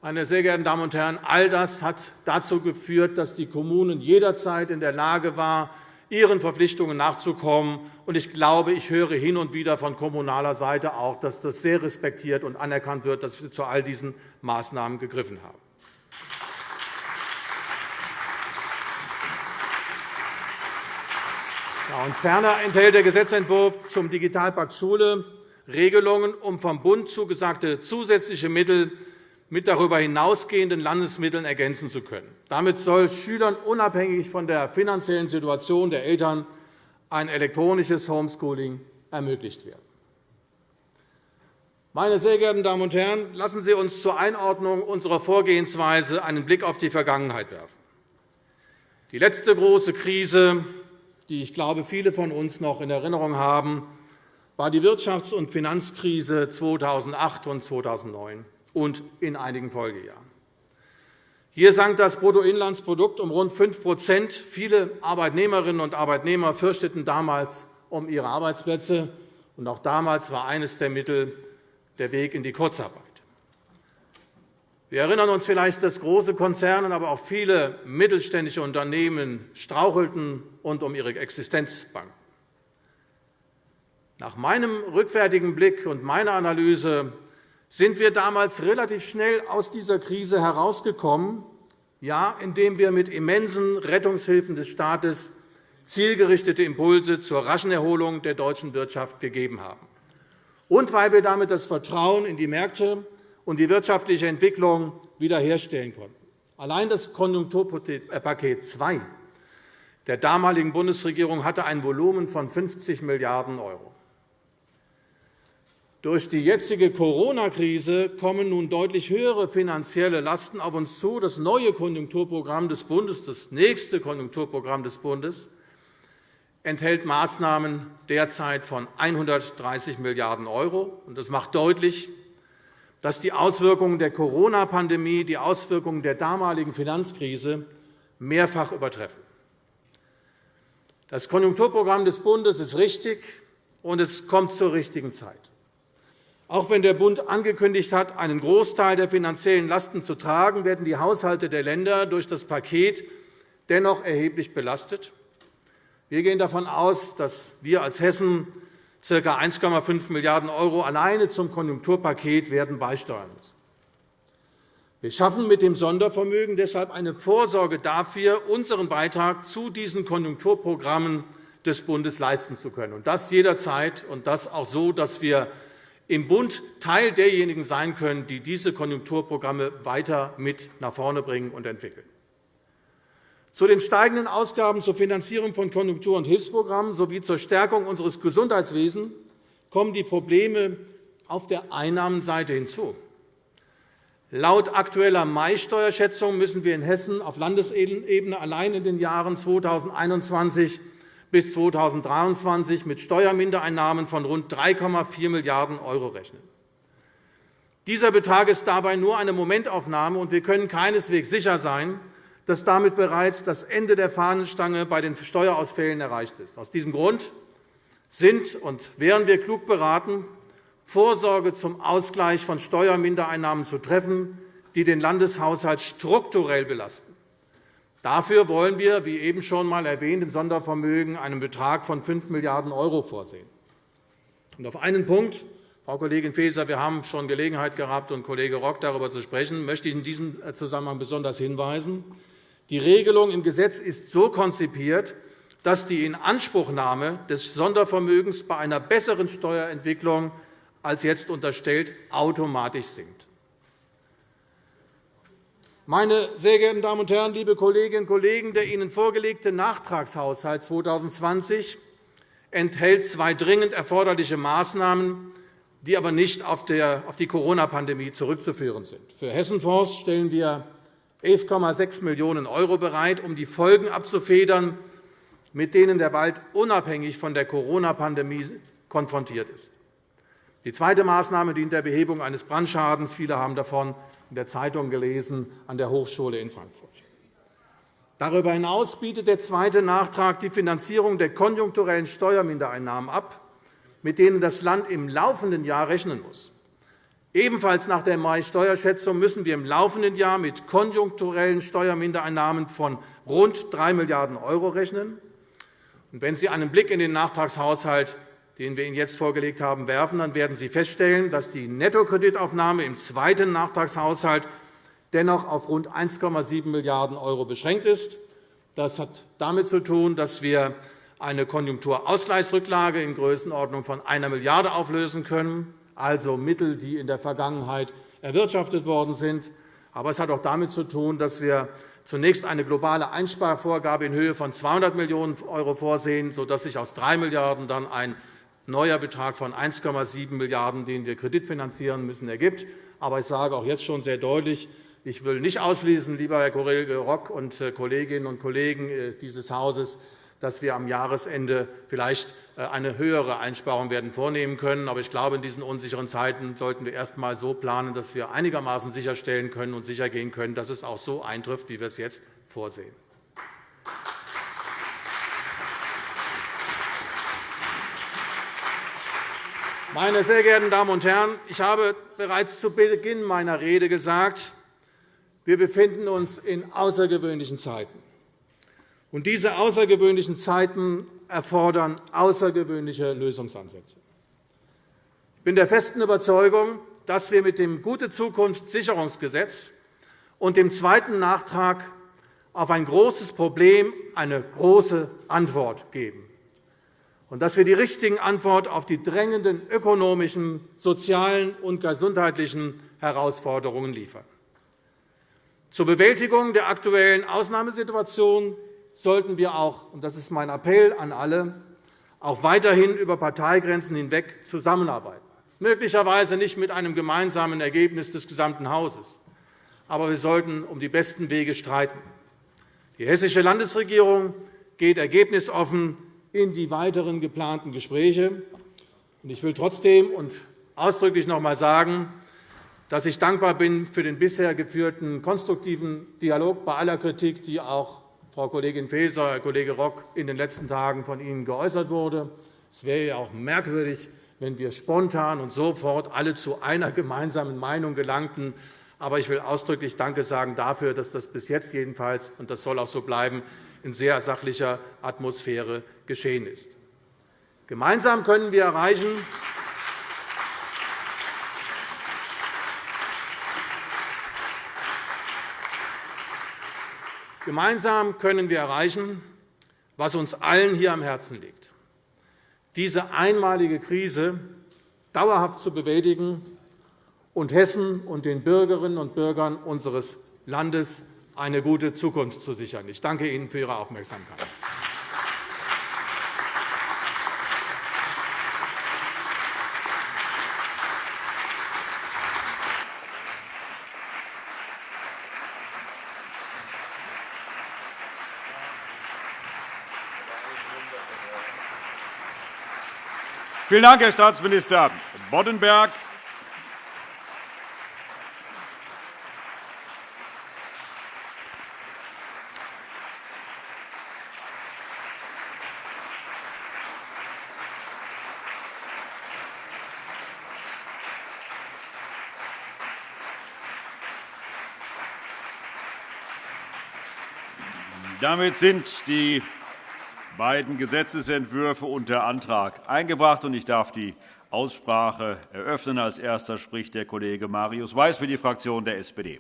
Meine sehr geehrten Damen und Herren, all das hat dazu geführt, dass die Kommunen jederzeit in der Lage waren, ihren Verpflichtungen nachzukommen. Ich glaube, ich höre hin und wieder von kommunaler Seite auch, dass das sehr respektiert und anerkannt wird, dass wir zu all diesen Maßnahmen gegriffen haben. Ferner enthält der Gesetzentwurf zum Digitalpakt Schule Regelungen, um vom Bund zugesagte zusätzliche Mittel mit darüber hinausgehenden Landesmitteln ergänzen zu können. Damit soll Schülern unabhängig von der finanziellen Situation der Eltern ein elektronisches Homeschooling ermöglicht werden. Meine sehr geehrten Damen und Herren, lassen Sie uns zur Einordnung unserer Vorgehensweise einen Blick auf die Vergangenheit werfen. Die letzte große Krise, die ich glaube, viele von uns noch in Erinnerung haben, war die Wirtschafts- und Finanzkrise 2008 und 2009 und in einigen Folgejahren. Hier sank das Bruttoinlandsprodukt um rund 5% Viele Arbeitnehmerinnen und Arbeitnehmer fürchteten damals um ihre Arbeitsplätze. Und auch damals war eines der Mittel der Weg in die Kurzarbeit. Wir erinnern uns vielleicht, dass große Konzerne, aber auch viele mittelständische Unternehmen strauchelten und um ihre Existenz bangten. Nach meinem rückwärtigen Blick und meiner Analyse sind wir damals relativ schnell aus dieser Krise herausgekommen, ja, indem wir mit immensen Rettungshilfen des Staates zielgerichtete Impulse zur raschen Erholung der deutschen Wirtschaft gegeben haben. und weil wir damit das Vertrauen in die Märkte und die wirtschaftliche Entwicklung wiederherstellen konnten. Allein das Konjunkturpaket 2 der damaligen Bundesregierung hatte ein Volumen von 50 Milliarden €. Durch die jetzige Corona-Krise kommen nun deutlich höhere finanzielle Lasten auf uns zu. Das neue Konjunkturprogramm des Bundes, das nächste Konjunkturprogramm des Bundes, enthält Maßnahmen derzeit von 130 Milliarden €. Das macht deutlich, dass die Auswirkungen der Corona-Pandemie die Auswirkungen der damaligen Finanzkrise mehrfach übertreffen. Das Konjunkturprogramm des Bundes ist richtig, und es kommt zur richtigen Zeit. Auch wenn der Bund angekündigt hat, einen Großteil der finanziellen Lasten zu tragen, werden die Haushalte der Länder durch das Paket dennoch erheblich belastet. Wir gehen davon aus, dass wir als Hessen ca. 1,5 Milliarden € alleine zum Konjunkturpaket werden beisteuern müssen. Wir schaffen mit dem Sondervermögen deshalb eine Vorsorge dafür, unseren Beitrag zu diesen Konjunkturprogrammen des Bundes leisten zu können, und das jederzeit, und das auch so, dass wir im Bund Teil derjenigen sein können, die diese Konjunkturprogramme weiter mit nach vorne bringen und entwickeln. Zu den steigenden Ausgaben zur Finanzierung von Konjunktur- und Hilfsprogrammen sowie zur Stärkung unseres Gesundheitswesens kommen die Probleme auf der Einnahmenseite hinzu. Laut aktueller Mai-Steuerschätzung müssen wir in Hessen auf Landesebene allein in den Jahren 2021 bis 2023 mit Steuermindereinnahmen von rund 3,4 Milliarden € rechnen. Dieser Betrag ist dabei nur eine Momentaufnahme, und wir können keineswegs sicher sein, dass damit bereits das Ende der Fahnenstange bei den Steuerausfällen erreicht ist. Aus diesem Grund sind und wären wir klug beraten, Vorsorge zum Ausgleich von Steuermindereinnahmen zu treffen, die den Landeshaushalt strukturell belasten. Dafür wollen wir, wie eben schon einmal erwähnt, im Sondervermögen einen Betrag von 5 Milliarden € vorsehen. auf einen Punkt, Frau Kollegin Faeser, wir haben schon Gelegenheit gehabt, und Kollege Rock darüber zu sprechen, möchte ich in diesem Zusammenhang besonders hinweisen. Die Regelung im Gesetz ist so konzipiert, dass die Inanspruchnahme des Sondervermögens bei einer besseren Steuerentwicklung als jetzt unterstellt automatisch sinkt. Meine sehr geehrten Damen und Herren, liebe Kolleginnen und Kollegen, der Ihnen vorgelegte Nachtragshaushalt 2020 enthält zwei dringend erforderliche Maßnahmen, die aber nicht auf die Corona-Pandemie zurückzuführen sind. Für Hessenfonds stellen wir 11,6 Millionen € bereit, um die Folgen abzufedern, mit denen der Wald unabhängig von der Corona-Pandemie konfrontiert ist. Die zweite Maßnahme dient der Behebung eines Brandschadens. Viele haben davon in der Zeitung gelesen, an der Hochschule in Frankfurt. Darüber hinaus bietet der zweite Nachtrag die Finanzierung der konjunkturellen Steuermindereinnahmen ab, mit denen das Land im laufenden Jahr rechnen muss. Ebenfalls nach der Mai-Steuerschätzung müssen wir im laufenden Jahr mit konjunkturellen Steuermindereinnahmen von rund 3 Milliarden € rechnen. Wenn Sie einen Blick in den Nachtragshaushalt den wir Ihnen jetzt vorgelegt haben, werfen, dann werden Sie feststellen, dass die Nettokreditaufnahme im zweiten Nachtragshaushalt dennoch auf rund 1,7 Milliarden € beschränkt ist. Das hat damit zu tun, dass wir eine Konjunkturausgleichsrücklage in Größenordnung von 1 Milliarde € auflösen können, also Mittel, die in der Vergangenheit erwirtschaftet worden sind. Aber es hat auch damit zu tun, dass wir zunächst eine globale Einsparvorgabe in Höhe von 200 Millionen € vorsehen, sodass sich aus 3 Milliarden € dann ein neuer Betrag von 1,7 Milliarden €, den wir kreditfinanzieren müssen, ergibt. Aber ich sage auch jetzt schon sehr deutlich, ich will nicht ausschließen, lieber Herr Kollege Rock und äh, Kolleginnen und Kollegen äh, dieses Hauses, dass wir am Jahresende vielleicht äh, eine höhere Einsparung werden vornehmen können. Aber ich glaube, in diesen unsicheren Zeiten sollten wir erst einmal so planen, dass wir einigermaßen sicherstellen können und sichergehen können, dass es auch so eintrifft, wie wir es jetzt vorsehen. Meine sehr geehrten Damen und Herren, ich habe bereits zu Beginn meiner Rede gesagt, wir befinden uns in außergewöhnlichen Zeiten. Und diese außergewöhnlichen Zeiten erfordern außergewöhnliche Lösungsansätze. Ich bin der festen Überzeugung, dass wir mit dem Gute Zukunft Sicherungsgesetz und dem zweiten Nachtrag auf ein großes Problem eine große Antwort geben. und dass wir die richtigen Antworten auf die drängenden ökonomischen, sozialen und gesundheitlichen Herausforderungen liefern. Zur Bewältigung der aktuellen Ausnahmesituation sollten wir auch, und das ist mein Appell an alle, auch weiterhin über Parteigrenzen hinweg zusammenarbeiten. Möglicherweise nicht mit einem gemeinsamen Ergebnis des gesamten Hauses. Aber wir sollten um die besten Wege streiten. Die Hessische Landesregierung geht ergebnisoffen in die weiteren geplanten Gespräche. Ich will trotzdem und ausdrücklich noch einmal sagen, dass ich dankbar bin für den bisher geführten konstruktiven Dialog bei aller Kritik, die auch Frau Kollegin Faeser, Herr Kollege Rock in den letzten Tagen von Ihnen geäußert wurde. Es wäre ja auch merkwürdig, wenn wir spontan und sofort alle zu einer gemeinsamen Meinung gelangten. Aber ich will ausdrücklich Danke sagen dafür, dass das bis jetzt jedenfalls, und das soll auch so bleiben, in sehr sachlicher Atmosphäre geschehen ist. Gemeinsam können wir erreichen, Gemeinsam können wir erreichen, was uns allen hier am Herzen liegt, diese einmalige Krise dauerhaft zu bewältigen und Hessen und den Bürgerinnen und Bürgern unseres Landes eine gute Zukunft zu sichern. Ich danke Ihnen für Ihre Aufmerksamkeit. Vielen Dank, Herr Staatsminister Boddenberg. Damit sind die beiden Gesetzentwürfe unter Antrag eingebracht. Ich darf die Aussprache eröffnen. Als Erster spricht der Kollege Marius Weiß für die Fraktion der SPD.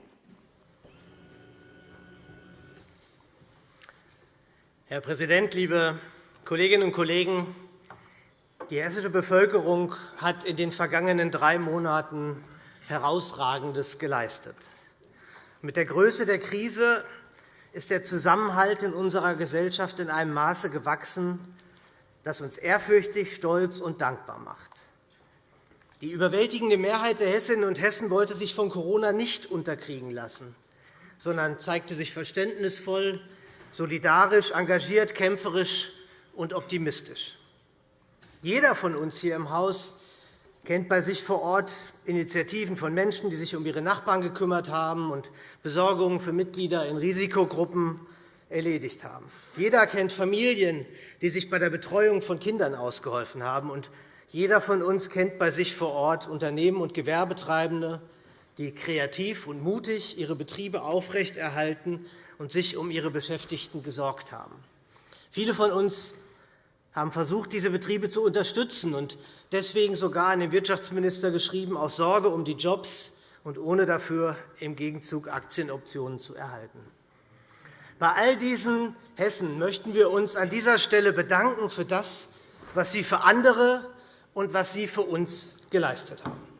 Herr Präsident, liebe Kolleginnen und Kollegen! Die hessische Bevölkerung hat in den vergangenen drei Monaten Herausragendes geleistet. Mit der Größe der Krise ist der Zusammenhalt in unserer Gesellschaft in einem Maße gewachsen, das uns ehrfürchtig, stolz und dankbar macht. Die überwältigende Mehrheit der Hessinnen und Hessen wollte sich von Corona nicht unterkriegen lassen, sondern zeigte sich verständnisvoll, solidarisch, engagiert, kämpferisch und optimistisch. Jeder von uns hier im Haus kennt bei sich vor Ort Initiativen von Menschen, die sich um ihre Nachbarn gekümmert haben und Besorgungen für Mitglieder in Risikogruppen erledigt haben. Jeder kennt Familien, die sich bei der Betreuung von Kindern ausgeholfen haben. Und jeder von uns kennt bei sich vor Ort Unternehmen und Gewerbetreibende, die kreativ und mutig ihre Betriebe aufrechterhalten und sich um ihre Beschäftigten gesorgt haben. Viele von uns haben versucht, diese Betriebe zu unterstützen und deswegen sogar an den Wirtschaftsminister geschrieben, auf Sorge um die Jobs und ohne dafür im Gegenzug Aktienoptionen zu erhalten. Bei all diesen Hessen möchten wir uns an dieser Stelle bedanken für das, was Sie für andere und was Sie für uns geleistet haben.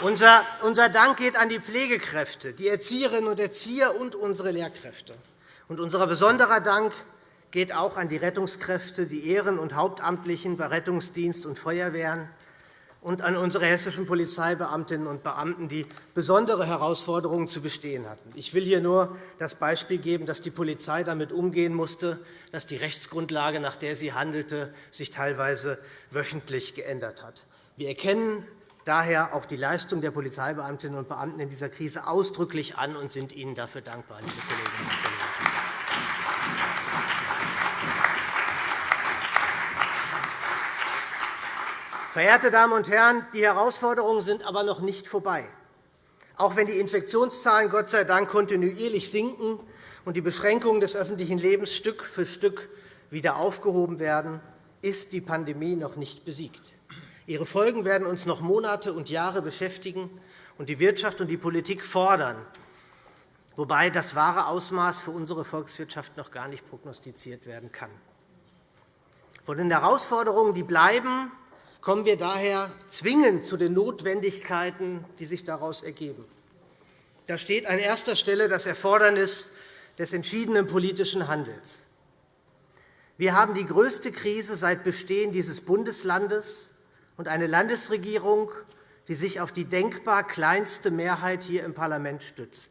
Unser Dank geht an die Pflegekräfte, die Erzieherinnen und Erzieher und unsere Lehrkräfte. Und unser besonderer Dank geht auch an die Rettungskräfte, die Ehren- und Hauptamtlichen bei Rettungsdienst und Feuerwehren und an unsere hessischen Polizeibeamtinnen und Beamten, die besondere Herausforderungen zu bestehen hatten. Ich will hier nur das Beispiel geben, dass die Polizei damit umgehen musste, dass die Rechtsgrundlage, nach der sie handelte, sich teilweise wöchentlich geändert hat. Wir erkennen daher auch die Leistung der Polizeibeamtinnen und Beamten in dieser Krise ausdrücklich an und sind Ihnen dafür dankbar, liebe Kolleginnen und Kollegen. Verehrte Damen und Herren, die Herausforderungen sind aber noch nicht vorbei. Auch wenn die Infektionszahlen Gott sei Dank kontinuierlich sinken und die Beschränkungen des öffentlichen Lebens Stück für Stück wieder aufgehoben werden, ist die Pandemie noch nicht besiegt. Ihre Folgen werden uns noch Monate und Jahre beschäftigen. und die Wirtschaft und die Politik fordern, wobei das wahre Ausmaß für unsere Volkswirtschaft noch gar nicht prognostiziert werden kann. Von den Herausforderungen, die bleiben, kommen wir daher zwingend zu den Notwendigkeiten, die sich daraus ergeben. Da steht an erster Stelle das Erfordernis des entschiedenen politischen Handels. Wir haben die größte Krise seit Bestehen dieses Bundeslandes und eine Landesregierung, die sich auf die denkbar kleinste Mehrheit hier im Parlament stützt.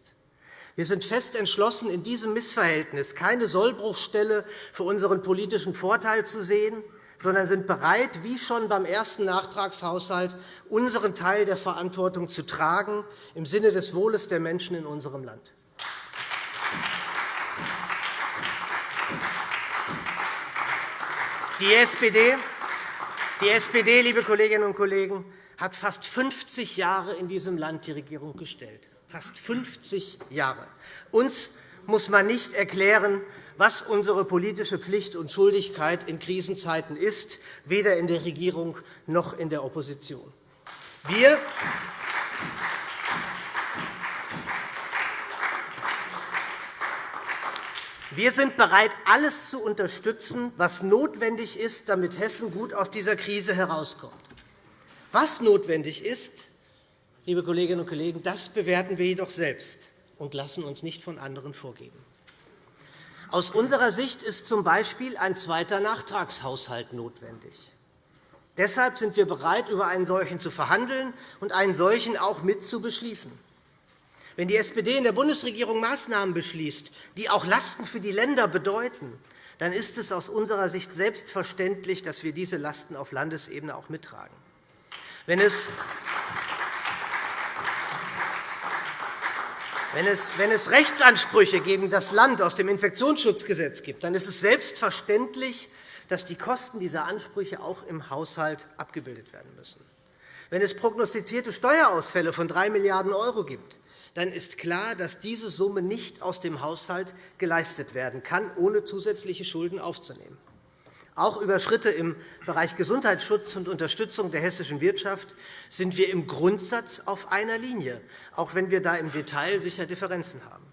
Wir sind fest entschlossen, in diesem Missverhältnis keine Sollbruchstelle für unseren politischen Vorteil zu sehen, sondern sind bereit, wie schon beim ersten Nachtragshaushalt, unseren Teil der Verantwortung zu tragen im Sinne des Wohles der Menschen in unserem Land. Die SPD, die SPD, liebe Kolleginnen und Kollegen, hat fast 50 Jahre in diesem Land die Regierung gestellt fast 50 Jahre. Uns muss man nicht erklären, was unsere politische Pflicht und Schuldigkeit in Krisenzeiten ist, weder in der Regierung noch in der Opposition. Wir Wir sind bereit, alles zu unterstützen, was notwendig ist, damit Hessen gut aus dieser Krise herauskommt. Was notwendig ist, liebe Kolleginnen und Kollegen, das bewerten wir jedoch selbst und lassen uns nicht von anderen vorgeben. Aus unserer Sicht ist z. B. ein zweiter Nachtragshaushalt notwendig. Deshalb sind wir bereit, über einen solchen zu verhandeln und einen solchen auch mit zu beschließen. Wenn die SPD in der Bundesregierung Maßnahmen beschließt, die auch Lasten für die Länder bedeuten, dann ist es aus unserer Sicht selbstverständlich, dass wir diese Lasten auf Landesebene auch mittragen. Wenn es Wenn es, Rechtsansprüche gegen das Land aus dem Infektionsschutzgesetz gibt, dann ist es selbstverständlich, dass die Kosten dieser Ansprüche auch im Haushalt abgebildet werden müssen. Wenn es prognostizierte Steuerausfälle von 3 Milliarden € gibt, dann ist klar, dass diese Summe nicht aus dem Haushalt geleistet werden kann, ohne zusätzliche Schulden aufzunehmen. Auch über Schritte im Bereich Gesundheitsschutz und Unterstützung der hessischen Wirtschaft sind wir im Grundsatz auf einer Linie, auch wenn wir da im Detail sicher Differenzen haben.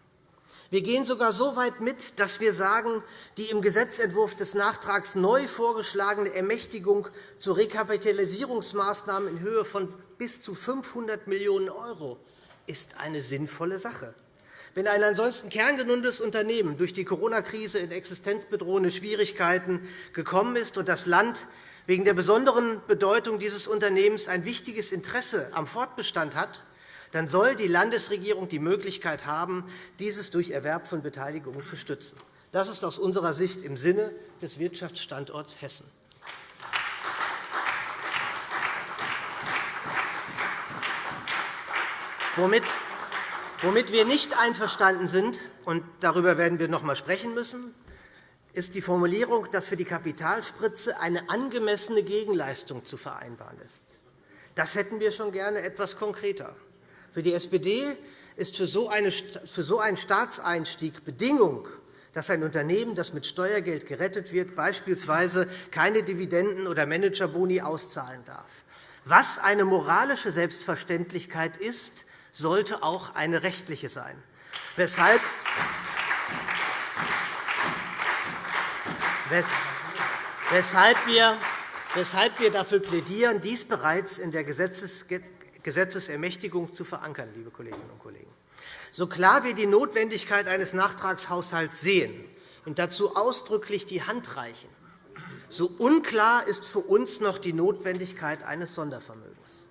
Wir gehen sogar so weit mit, dass wir sagen, die im Gesetzentwurf des Nachtrags neu vorgeschlagene Ermächtigung zu Rekapitalisierungsmaßnahmen in Höhe von bis zu 500 Millionen € ist eine sinnvolle Sache. Wenn ein ansonsten kerngesundes Unternehmen durch die Corona-Krise in existenzbedrohende Schwierigkeiten gekommen ist und das Land wegen der besonderen Bedeutung dieses Unternehmens ein wichtiges Interesse am Fortbestand hat, dann soll die Landesregierung die Möglichkeit haben, dieses durch Erwerb von Beteiligungen zu stützen. Das ist aus unserer Sicht im Sinne des Wirtschaftsstandorts Hessen. Womit Womit wir nicht einverstanden sind, und darüber werden wir noch einmal sprechen müssen, ist die Formulierung, dass für die Kapitalspritze eine angemessene Gegenleistung zu vereinbaren ist. Das hätten wir schon gerne etwas konkreter. Für die SPD ist für so einen Staatseinstieg Bedingung, dass ein Unternehmen, das mit Steuergeld gerettet wird, beispielsweise keine Dividenden oder Managerboni auszahlen darf. Was eine moralische Selbstverständlichkeit ist, sollte auch eine rechtliche sein. Weshalb Weshalb wir, weshalb wir dafür plädieren, dies bereits in der Gesetzesermächtigung zu verankern, liebe Kolleginnen und Kollegen. So klar wir die Notwendigkeit eines Nachtragshaushalts sehen und dazu ausdrücklich die Hand reichen, so unklar ist für uns noch die Notwendigkeit eines Sondervermögens.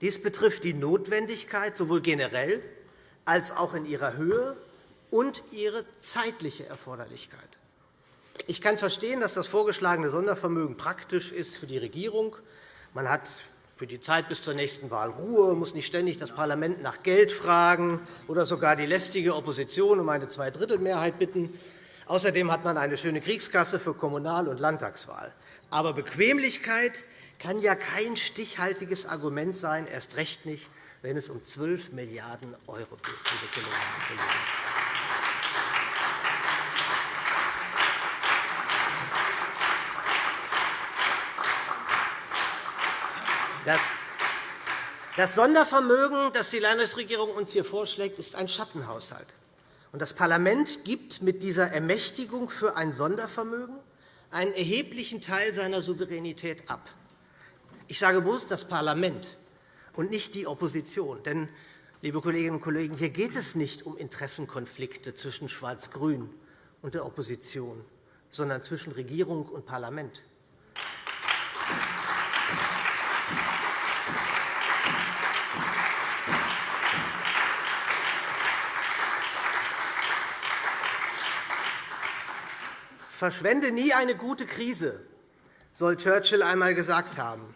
Dies betrifft die Notwendigkeit sowohl generell als auch in ihrer Höhe und ihre zeitliche Erforderlichkeit. Ich kann verstehen, dass das vorgeschlagene Sondervermögen praktisch ist für die Regierung. Man hat für die Zeit bis zur nächsten Wahl Ruhe, muss nicht ständig das Parlament nach Geld fragen oder sogar die lästige Opposition um eine Zweidrittelmehrheit bitten. Außerdem hat man eine schöne Kriegskasse für Kommunal- und Landtagswahl. Aber Bequemlichkeit kann ja kein stichhaltiges Argument sein, erst recht nicht, wenn es um 12 Milliarden € geht, liebe Das Sondervermögen, das die Landesregierung uns hier vorschlägt, ist ein Schattenhaushalt. Das Parlament gibt mit dieser Ermächtigung für ein Sondervermögen einen erheblichen Teil seiner Souveränität ab. Ich sage bewusst das Parlament und nicht die Opposition. Denn, liebe Kolleginnen und Kollegen, hier geht es nicht um Interessenkonflikte zwischen Schwarz-Grün und der Opposition, sondern zwischen Regierung und Parlament. Verschwende nie eine gute Krise, soll Churchill einmal gesagt haben.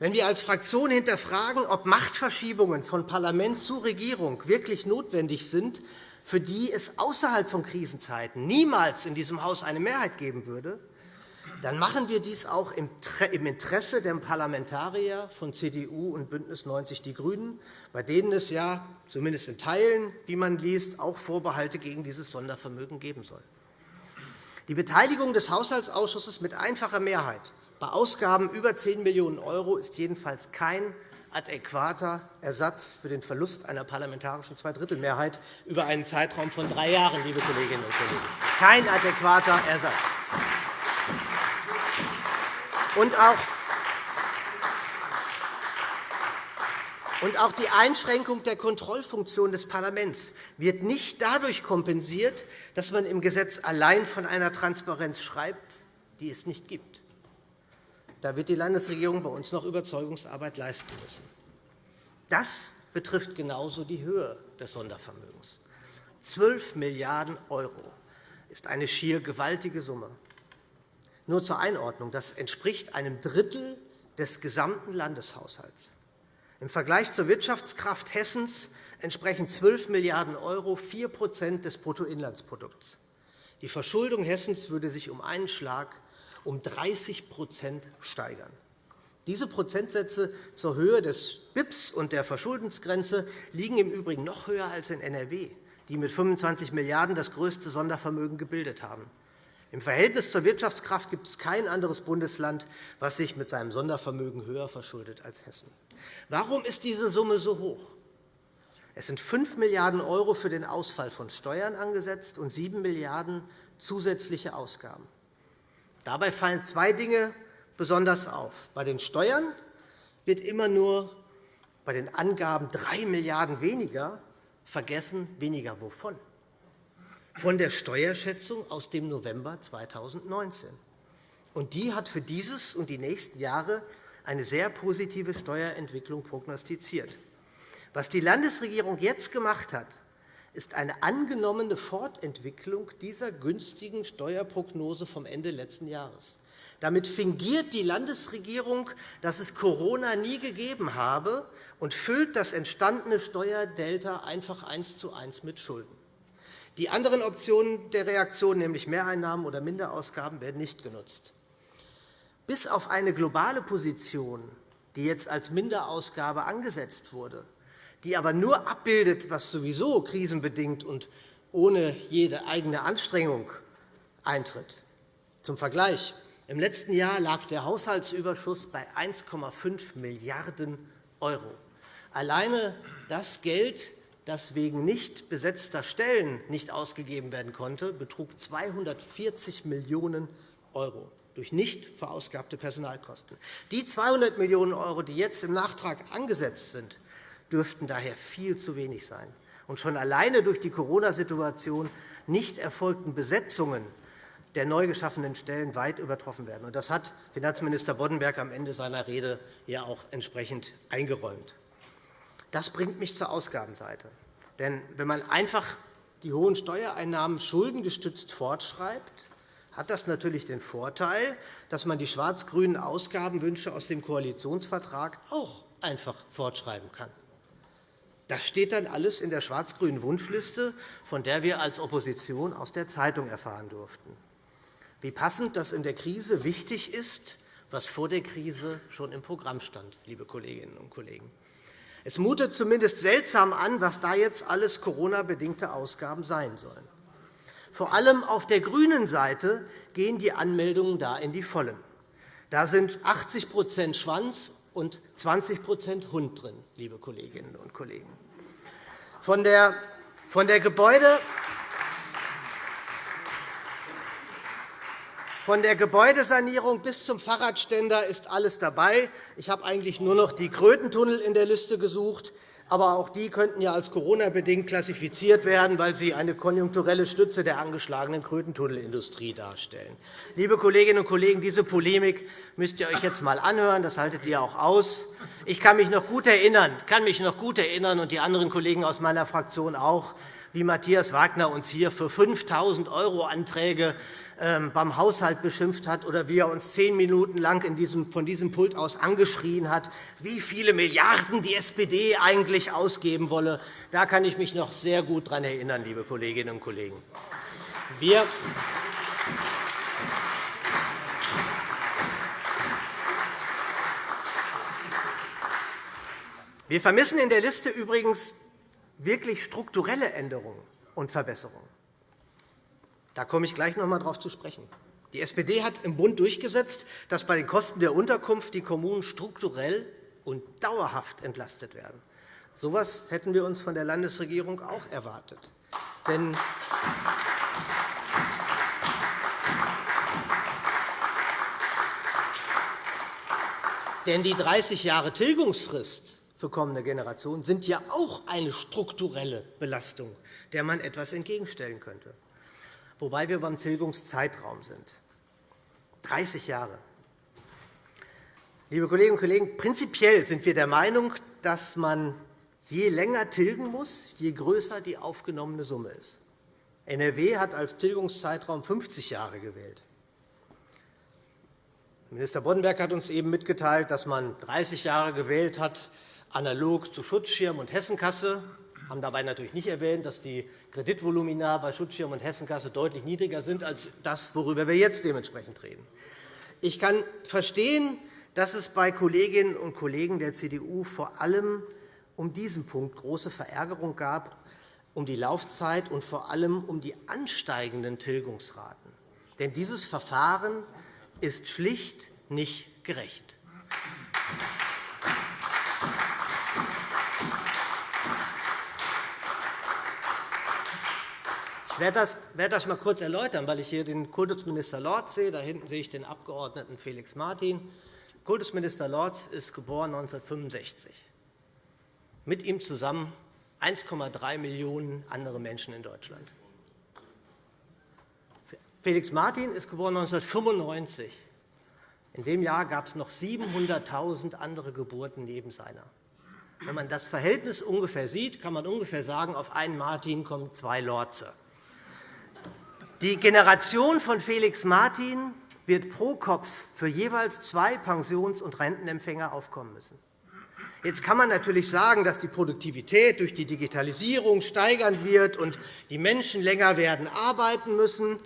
Wenn wir als Fraktion hinterfragen, ob Machtverschiebungen von Parlament zu Regierung wirklich notwendig sind, für die es außerhalb von Krisenzeiten niemals in diesem Haus eine Mehrheit geben würde, dann machen wir dies auch im Interesse der Parlamentarier von CDU und BÜNDNIS 90 die GRÜNEN, bei denen es ja zumindest in Teilen, wie man liest, auch Vorbehalte gegen dieses Sondervermögen geben soll. Die Beteiligung des Haushaltsausschusses mit einfacher Mehrheit bei Ausgaben über 10 Millionen € ist jedenfalls kein adäquater Ersatz für den Verlust einer parlamentarischen Zweidrittelmehrheit über einen Zeitraum von drei Jahren, liebe Kolleginnen und Kollegen. Kein adäquater Ersatz. Und auch Und auch die Einschränkung der Kontrollfunktion des Parlaments wird nicht dadurch kompensiert, dass man im Gesetz allein von einer Transparenz schreibt, die es nicht gibt. Da wird die Landesregierung bei uns noch Überzeugungsarbeit leisten müssen. Das betrifft genauso die Höhe des Sondervermögens. 12 Milliarden € ist eine schier gewaltige Summe. Nur zur Einordnung. Das entspricht einem Drittel des gesamten Landeshaushalts. Im Vergleich zur Wirtschaftskraft Hessens entsprechen 12 Milliarden € 4% des Bruttoinlandsprodukts. Die Verschuldung Hessens würde sich um einen Schlag um 30% steigern. Diese Prozentsätze zur Höhe des BIPs und der Verschuldensgrenze liegen im Übrigen noch höher als in NRW, die mit 25 Milliarden € das größte Sondervermögen gebildet haben. Im Verhältnis zur Wirtschaftskraft gibt es kein anderes Bundesland, das sich mit seinem Sondervermögen höher verschuldet als Hessen. Warum ist diese Summe so hoch? Es sind 5 Milliarden € für den Ausfall von Steuern angesetzt und 7 Milliarden € zusätzliche Ausgaben. Dabei fallen zwei Dinge besonders auf. Bei den Steuern wird immer nur bei den Angaben 3 Milliarden € weniger vergessen, weniger wovon? Von der Steuerschätzung aus dem November 2019. Und die hat für dieses und die nächsten Jahre eine sehr positive Steuerentwicklung prognostiziert. Was die Landesregierung jetzt gemacht hat, ist eine angenommene Fortentwicklung dieser günstigen Steuerprognose vom Ende letzten Jahres. Damit fingiert die Landesregierung, dass es Corona nie gegeben habe, und füllt das entstandene Steuerdelta einfach eins zu eins mit Schulden. Die anderen Optionen der Reaktion, nämlich Mehreinnahmen oder Minderausgaben, werden nicht genutzt. Bis auf eine globale Position, die jetzt als Minderausgabe angesetzt wurde, die aber nur abbildet, was sowieso krisenbedingt und ohne jede eigene Anstrengung eintritt. Zum Vergleich. Im letzten Jahr lag der Haushaltsüberschuss bei 1,5 Milliarden €. Alleine das Geld, das wegen nicht besetzter Stellen nicht ausgegeben werden konnte, betrug 240 Millionen €, durch nicht verausgabte Personalkosten. Die 200 Millionen €, die jetzt im Nachtrag angesetzt sind, dürften daher viel zu wenig sein und schon alleine durch die Corona-Situation nicht erfolgten Besetzungen der neu geschaffenen Stellen weit übertroffen werden. Das hat Finanzminister Boddenberg am Ende seiner Rede ja auch entsprechend eingeräumt. Das bringt mich zur Ausgabenseite. Denn wenn man einfach die hohen Steuereinnahmen schuldengestützt fortschreibt, hat das natürlich den Vorteil, dass man die schwarz-grünen Ausgabenwünsche aus dem Koalitionsvertrag auch einfach fortschreiben kann. Das steht dann alles in der schwarz-grünen Wunschliste, von der wir als Opposition aus der Zeitung erfahren durften. Wie passend, dass in der Krise wichtig ist, was vor der Krise schon im Programm stand, liebe Kolleginnen und Kollegen. Es mutet zumindest seltsam an, was da jetzt alles Corona-bedingte Ausgaben sein sollen. Vor allem auf der grünen Seite gehen die Anmeldungen da in die Vollen. Da sind 80% Schwanz und 20% Hund drin, liebe Kolleginnen und Kollegen. Von der, von der Gebäude Von der Gebäudesanierung bis zum Fahrradständer ist alles dabei. Ich habe eigentlich nur noch die Krötentunnel in der Liste gesucht. Aber auch die könnten ja als Corona-bedingt klassifiziert werden, weil sie eine konjunkturelle Stütze der angeschlagenen Krötentunnelindustrie darstellen. Liebe Kolleginnen und Kollegen, diese Polemik müsst ihr euch jetzt einmal anhören. Das haltet ihr auch aus. Ich kann mich noch gut erinnern, kann mich noch gut erinnern und die anderen Kollegen aus meiner Fraktion auch, wie Matthias Wagner uns hier für 5.000 € Anträge beim Haushalt beschimpft hat oder wie er uns zehn Minuten lang von diesem Pult aus angeschrien hat, wie viele Milliarden die SPD eigentlich ausgeben wolle. Da kann ich mich noch sehr gut daran erinnern, liebe Kolleginnen und Kollegen. Wir Wir vermissen in der Liste übrigens wirklich strukturelle Änderungen und Verbesserungen. Da komme ich gleich noch einmal darauf zu sprechen. Die SPD hat im Bund durchgesetzt, dass bei den Kosten der Unterkunft die Kommunen strukturell und dauerhaft entlastet werden. So etwas hätten wir uns von der Landesregierung auch erwartet. Denn Denn die 30 Jahre Tilgungsfrist für kommende Generationen sind ja auch eine strukturelle Belastung, der man etwas entgegenstellen könnte wobei wir beim Tilgungszeitraum sind. 30 Jahre. Liebe Kolleginnen und Kollegen, prinzipiell sind wir der Meinung, dass man je länger tilgen muss, je größer die aufgenommene Summe ist. NRW hat als Tilgungszeitraum 50 Jahre gewählt. Minister Boddenberg hat uns eben mitgeteilt, dass man 30 Jahre gewählt hat, analog zu Schutzschirm und Hessenkasse haben dabei natürlich nicht erwähnt, dass die Kreditvolumina bei Schutzschirm und Hessenkasse deutlich niedriger sind als das, worüber wir jetzt dementsprechend reden. Ich kann verstehen, dass es bei Kolleginnen und Kollegen der CDU vor allem um diesen Punkt große Verärgerung gab, um die Laufzeit und vor allem um die ansteigenden Tilgungsraten. Denn dieses Verfahren ist schlicht nicht gerecht. Ich werde das, werde das einmal kurz erläutern, weil ich hier den Kultusminister Lorz sehe. Da hinten sehe ich den Abg. Felix Martin. Kultusminister Lorz ist geboren 1965. Mit ihm zusammen 1,3 Millionen andere Menschen in Deutschland. Felix Martin ist geboren 1995. In dem Jahr gab es noch 700.000 andere Geburten neben seiner. Wenn man das Verhältnis ungefähr sieht, kann man ungefähr sagen, auf einen Martin kommen zwei Lorze. Die Generation von Felix Martin wird pro Kopf für jeweils zwei Pensions- und Rentenempfänger aufkommen müssen. Jetzt kann man natürlich sagen, dass die Produktivität durch die Digitalisierung steigern wird und die Menschen länger werden arbeiten müssen,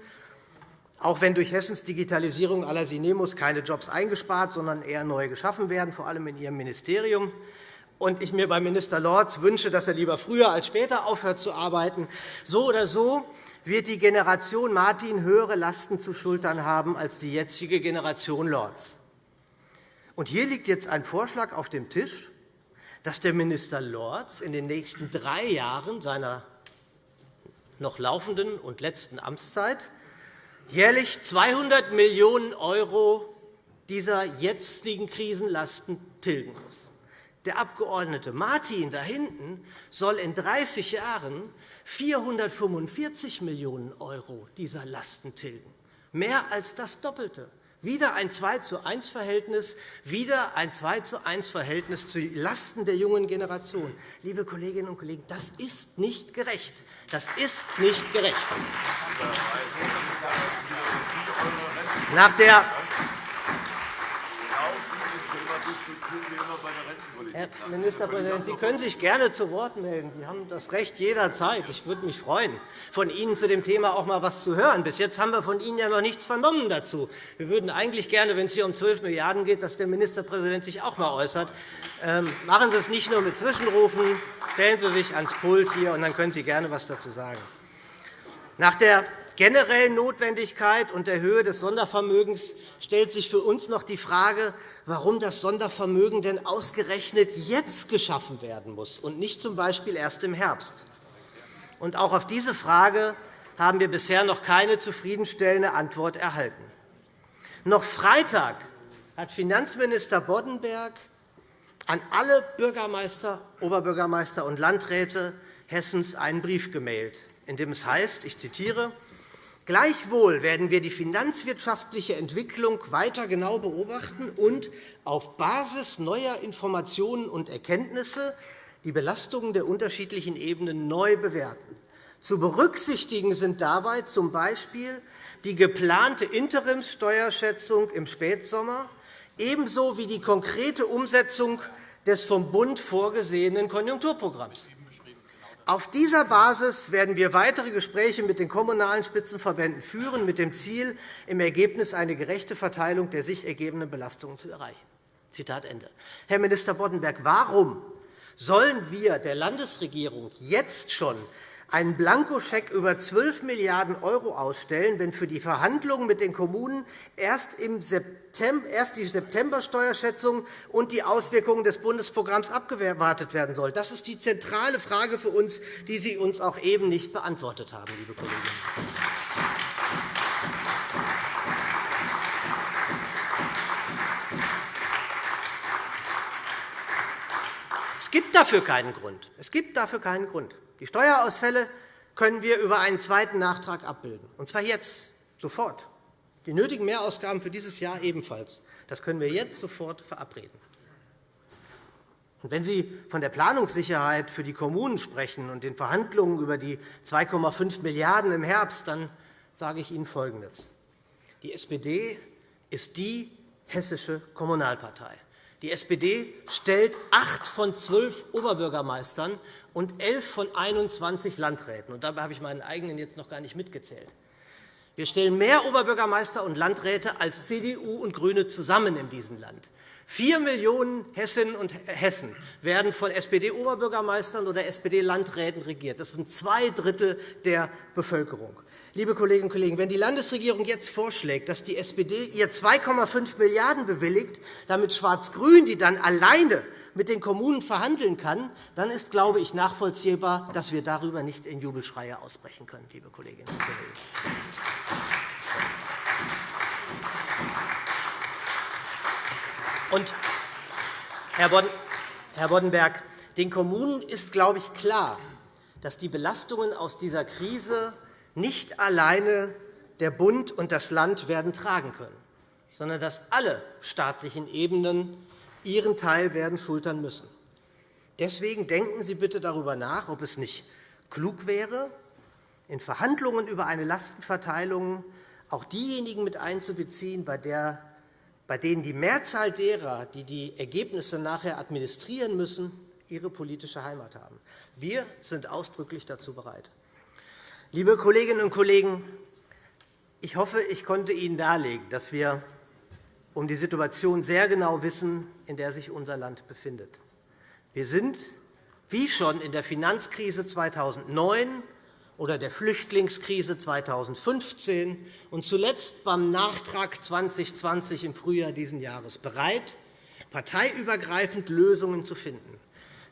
auch wenn durch Hessens Digitalisierung aller Sinemus keine Jobs eingespart, sondern eher neu geschaffen werden, vor allem in Ihrem Ministerium. Und ich mir bei Minister Lorz wünsche, dass er lieber früher als später aufhört zu arbeiten. So oder so wird die Generation Martin höhere Lasten zu schultern haben als die jetzige Generation Lorz. Und hier liegt jetzt ein Vorschlag auf dem Tisch, dass der Minister Lorz in den nächsten drei Jahren seiner noch laufenden und letzten Amtszeit jährlich 200 Millionen € dieser jetzigen Krisenlasten tilgen muss. Der Abg. Martin da hinten soll in 30 Jahren 445 Millionen € dieser Lasten tilgen, mehr als das Doppelte. Wieder ein 2 zu 1 Verhältnis, wieder ein 2 zu 1 Verhältnis zu Lasten der jungen Generation. Liebe Kolleginnen und Kollegen, das ist nicht gerecht. Das ist nicht gerecht. Nach der Herr Ministerpräsident, Sie können sich gerne zu Wort melden. Sie haben das Recht jederzeit. Ich würde mich freuen, von Ihnen zu dem Thema auch einmal etwas zu hören. Bis jetzt haben wir von Ihnen ja noch nichts vernommen dazu. Wir würden eigentlich gerne, wenn es hier um 12 Milliarden € geht, dass der Ministerpräsident sich auch einmal äußert. Ähm, machen Sie es nicht nur mit Zwischenrufen. Stellen Sie sich ans Pult hier, und dann können Sie gerne etwas dazu sagen. Nach der generellen Notwendigkeit und der Höhe des Sondervermögens stellt sich für uns noch die Frage, warum das Sondervermögen denn ausgerechnet jetzt geschaffen werden muss und nicht z. B. erst im Herbst. Auch auf diese Frage haben wir bisher noch keine zufriedenstellende Antwort erhalten. Noch Freitag hat Finanzminister Boddenberg an alle Bürgermeister, Oberbürgermeister und Landräte Hessens einen Brief gemailt, in dem es heißt, ich zitiere, Gleichwohl werden wir die finanzwirtschaftliche Entwicklung weiter genau beobachten und auf Basis neuer Informationen und Erkenntnisse die Belastungen der unterschiedlichen Ebenen neu bewerten. Zu berücksichtigen sind dabei z. B. die geplante Interimssteuerschätzung im Spätsommer, ebenso wie die konkrete Umsetzung des vom Bund vorgesehenen Konjunkturprogramms. Auf dieser Basis werden wir weitere Gespräche mit den Kommunalen Spitzenverbänden führen, mit dem Ziel, im Ergebnis eine gerechte Verteilung der sich ergebenden Belastungen zu erreichen. Zitat Ende. Herr Minister Boddenberg, warum sollen wir der Landesregierung jetzt schon einen Blankoscheck über 12 Milliarden € ausstellen, wenn für die Verhandlungen mit den Kommunen erst, die Septembersteuerschätzung und die Auswirkungen des Bundesprogramms abgewartet werden soll. Das ist die zentrale Frage für uns, die Sie uns auch eben nicht beantwortet haben, liebe Kolleginnen Es gibt dafür keinen Grund. Es gibt dafür keinen Grund. Die Steuerausfälle können wir über einen zweiten Nachtrag abbilden, und zwar jetzt, sofort. Die nötigen Mehrausgaben für dieses Jahr ebenfalls. Das können wir jetzt sofort verabreden. Und wenn Sie von der Planungssicherheit für die Kommunen sprechen und den Verhandlungen über die 2,5 Milliarden € im Herbst, dann sage ich Ihnen Folgendes. Die SPD ist die hessische Kommunalpartei. Die SPD stellt acht von zwölf Oberbürgermeistern und elf von 21 Landräten. Und dabei habe ich meinen eigenen jetzt noch gar nicht mitgezählt. Wir stellen mehr Oberbürgermeister und Landräte als CDU und GRÜNE zusammen in diesem Land. Vier Millionen Hessinnen und Hessen werden von SPD-Oberbürgermeistern oder SPD-Landräten regiert. Das sind zwei Drittel der Bevölkerung. Liebe Kolleginnen und Kollegen, wenn die Landesregierung jetzt vorschlägt, dass die SPD ihr 2,5 Milliarden € bewilligt, damit Schwarz-Grün die dann alleine mit den Kommunen verhandeln kann, dann ist, glaube ich, nachvollziehbar, dass wir darüber nicht in Jubelschreie ausbrechen können, liebe Kolleginnen und Kollegen. Und, Herr Boddenberg, den Kommunen ist, glaube ich, klar, dass die Belastungen aus dieser Krise nicht alleine der Bund und das Land werden tragen können, sondern dass alle staatlichen Ebenen ihren Teil werden schultern müssen. Deswegen denken Sie bitte darüber nach, ob es nicht klug wäre, in Verhandlungen über eine Lastenverteilung auch diejenigen mit einzubeziehen, bei, der, bei denen die Mehrzahl derer, die die Ergebnisse nachher administrieren müssen, ihre politische Heimat haben. Wir sind ausdrücklich dazu bereit. Liebe Kolleginnen und Kollegen, ich hoffe, ich konnte Ihnen darlegen, dass wir um die Situation sehr genau wissen, in der sich unser Land befindet. Wir sind, wie schon in der Finanzkrise 2009 oder der Flüchtlingskrise 2015 und zuletzt beim Nachtrag 2020 im Frühjahr dieses Jahres, bereit, parteiübergreifend Lösungen zu finden.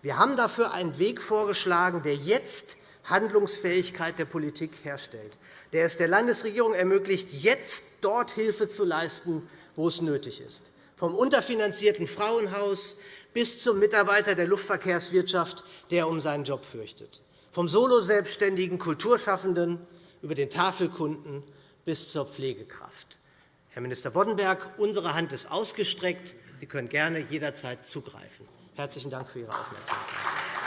Wir haben dafür einen Weg vorgeschlagen, der jetzt Handlungsfähigkeit der Politik herstellt, der es der Landesregierung ermöglicht, jetzt dort Hilfe zu leisten, wo es nötig ist, vom unterfinanzierten Frauenhaus bis zum Mitarbeiter der Luftverkehrswirtschaft, der um seinen Job fürchtet, vom soloselbstständigen Kulturschaffenden über den Tafelkunden bis zur Pflegekraft. Herr Minister Boddenberg, unsere Hand ist ausgestreckt. Sie können gerne jederzeit zugreifen. Herzlichen Dank für Ihre Aufmerksamkeit.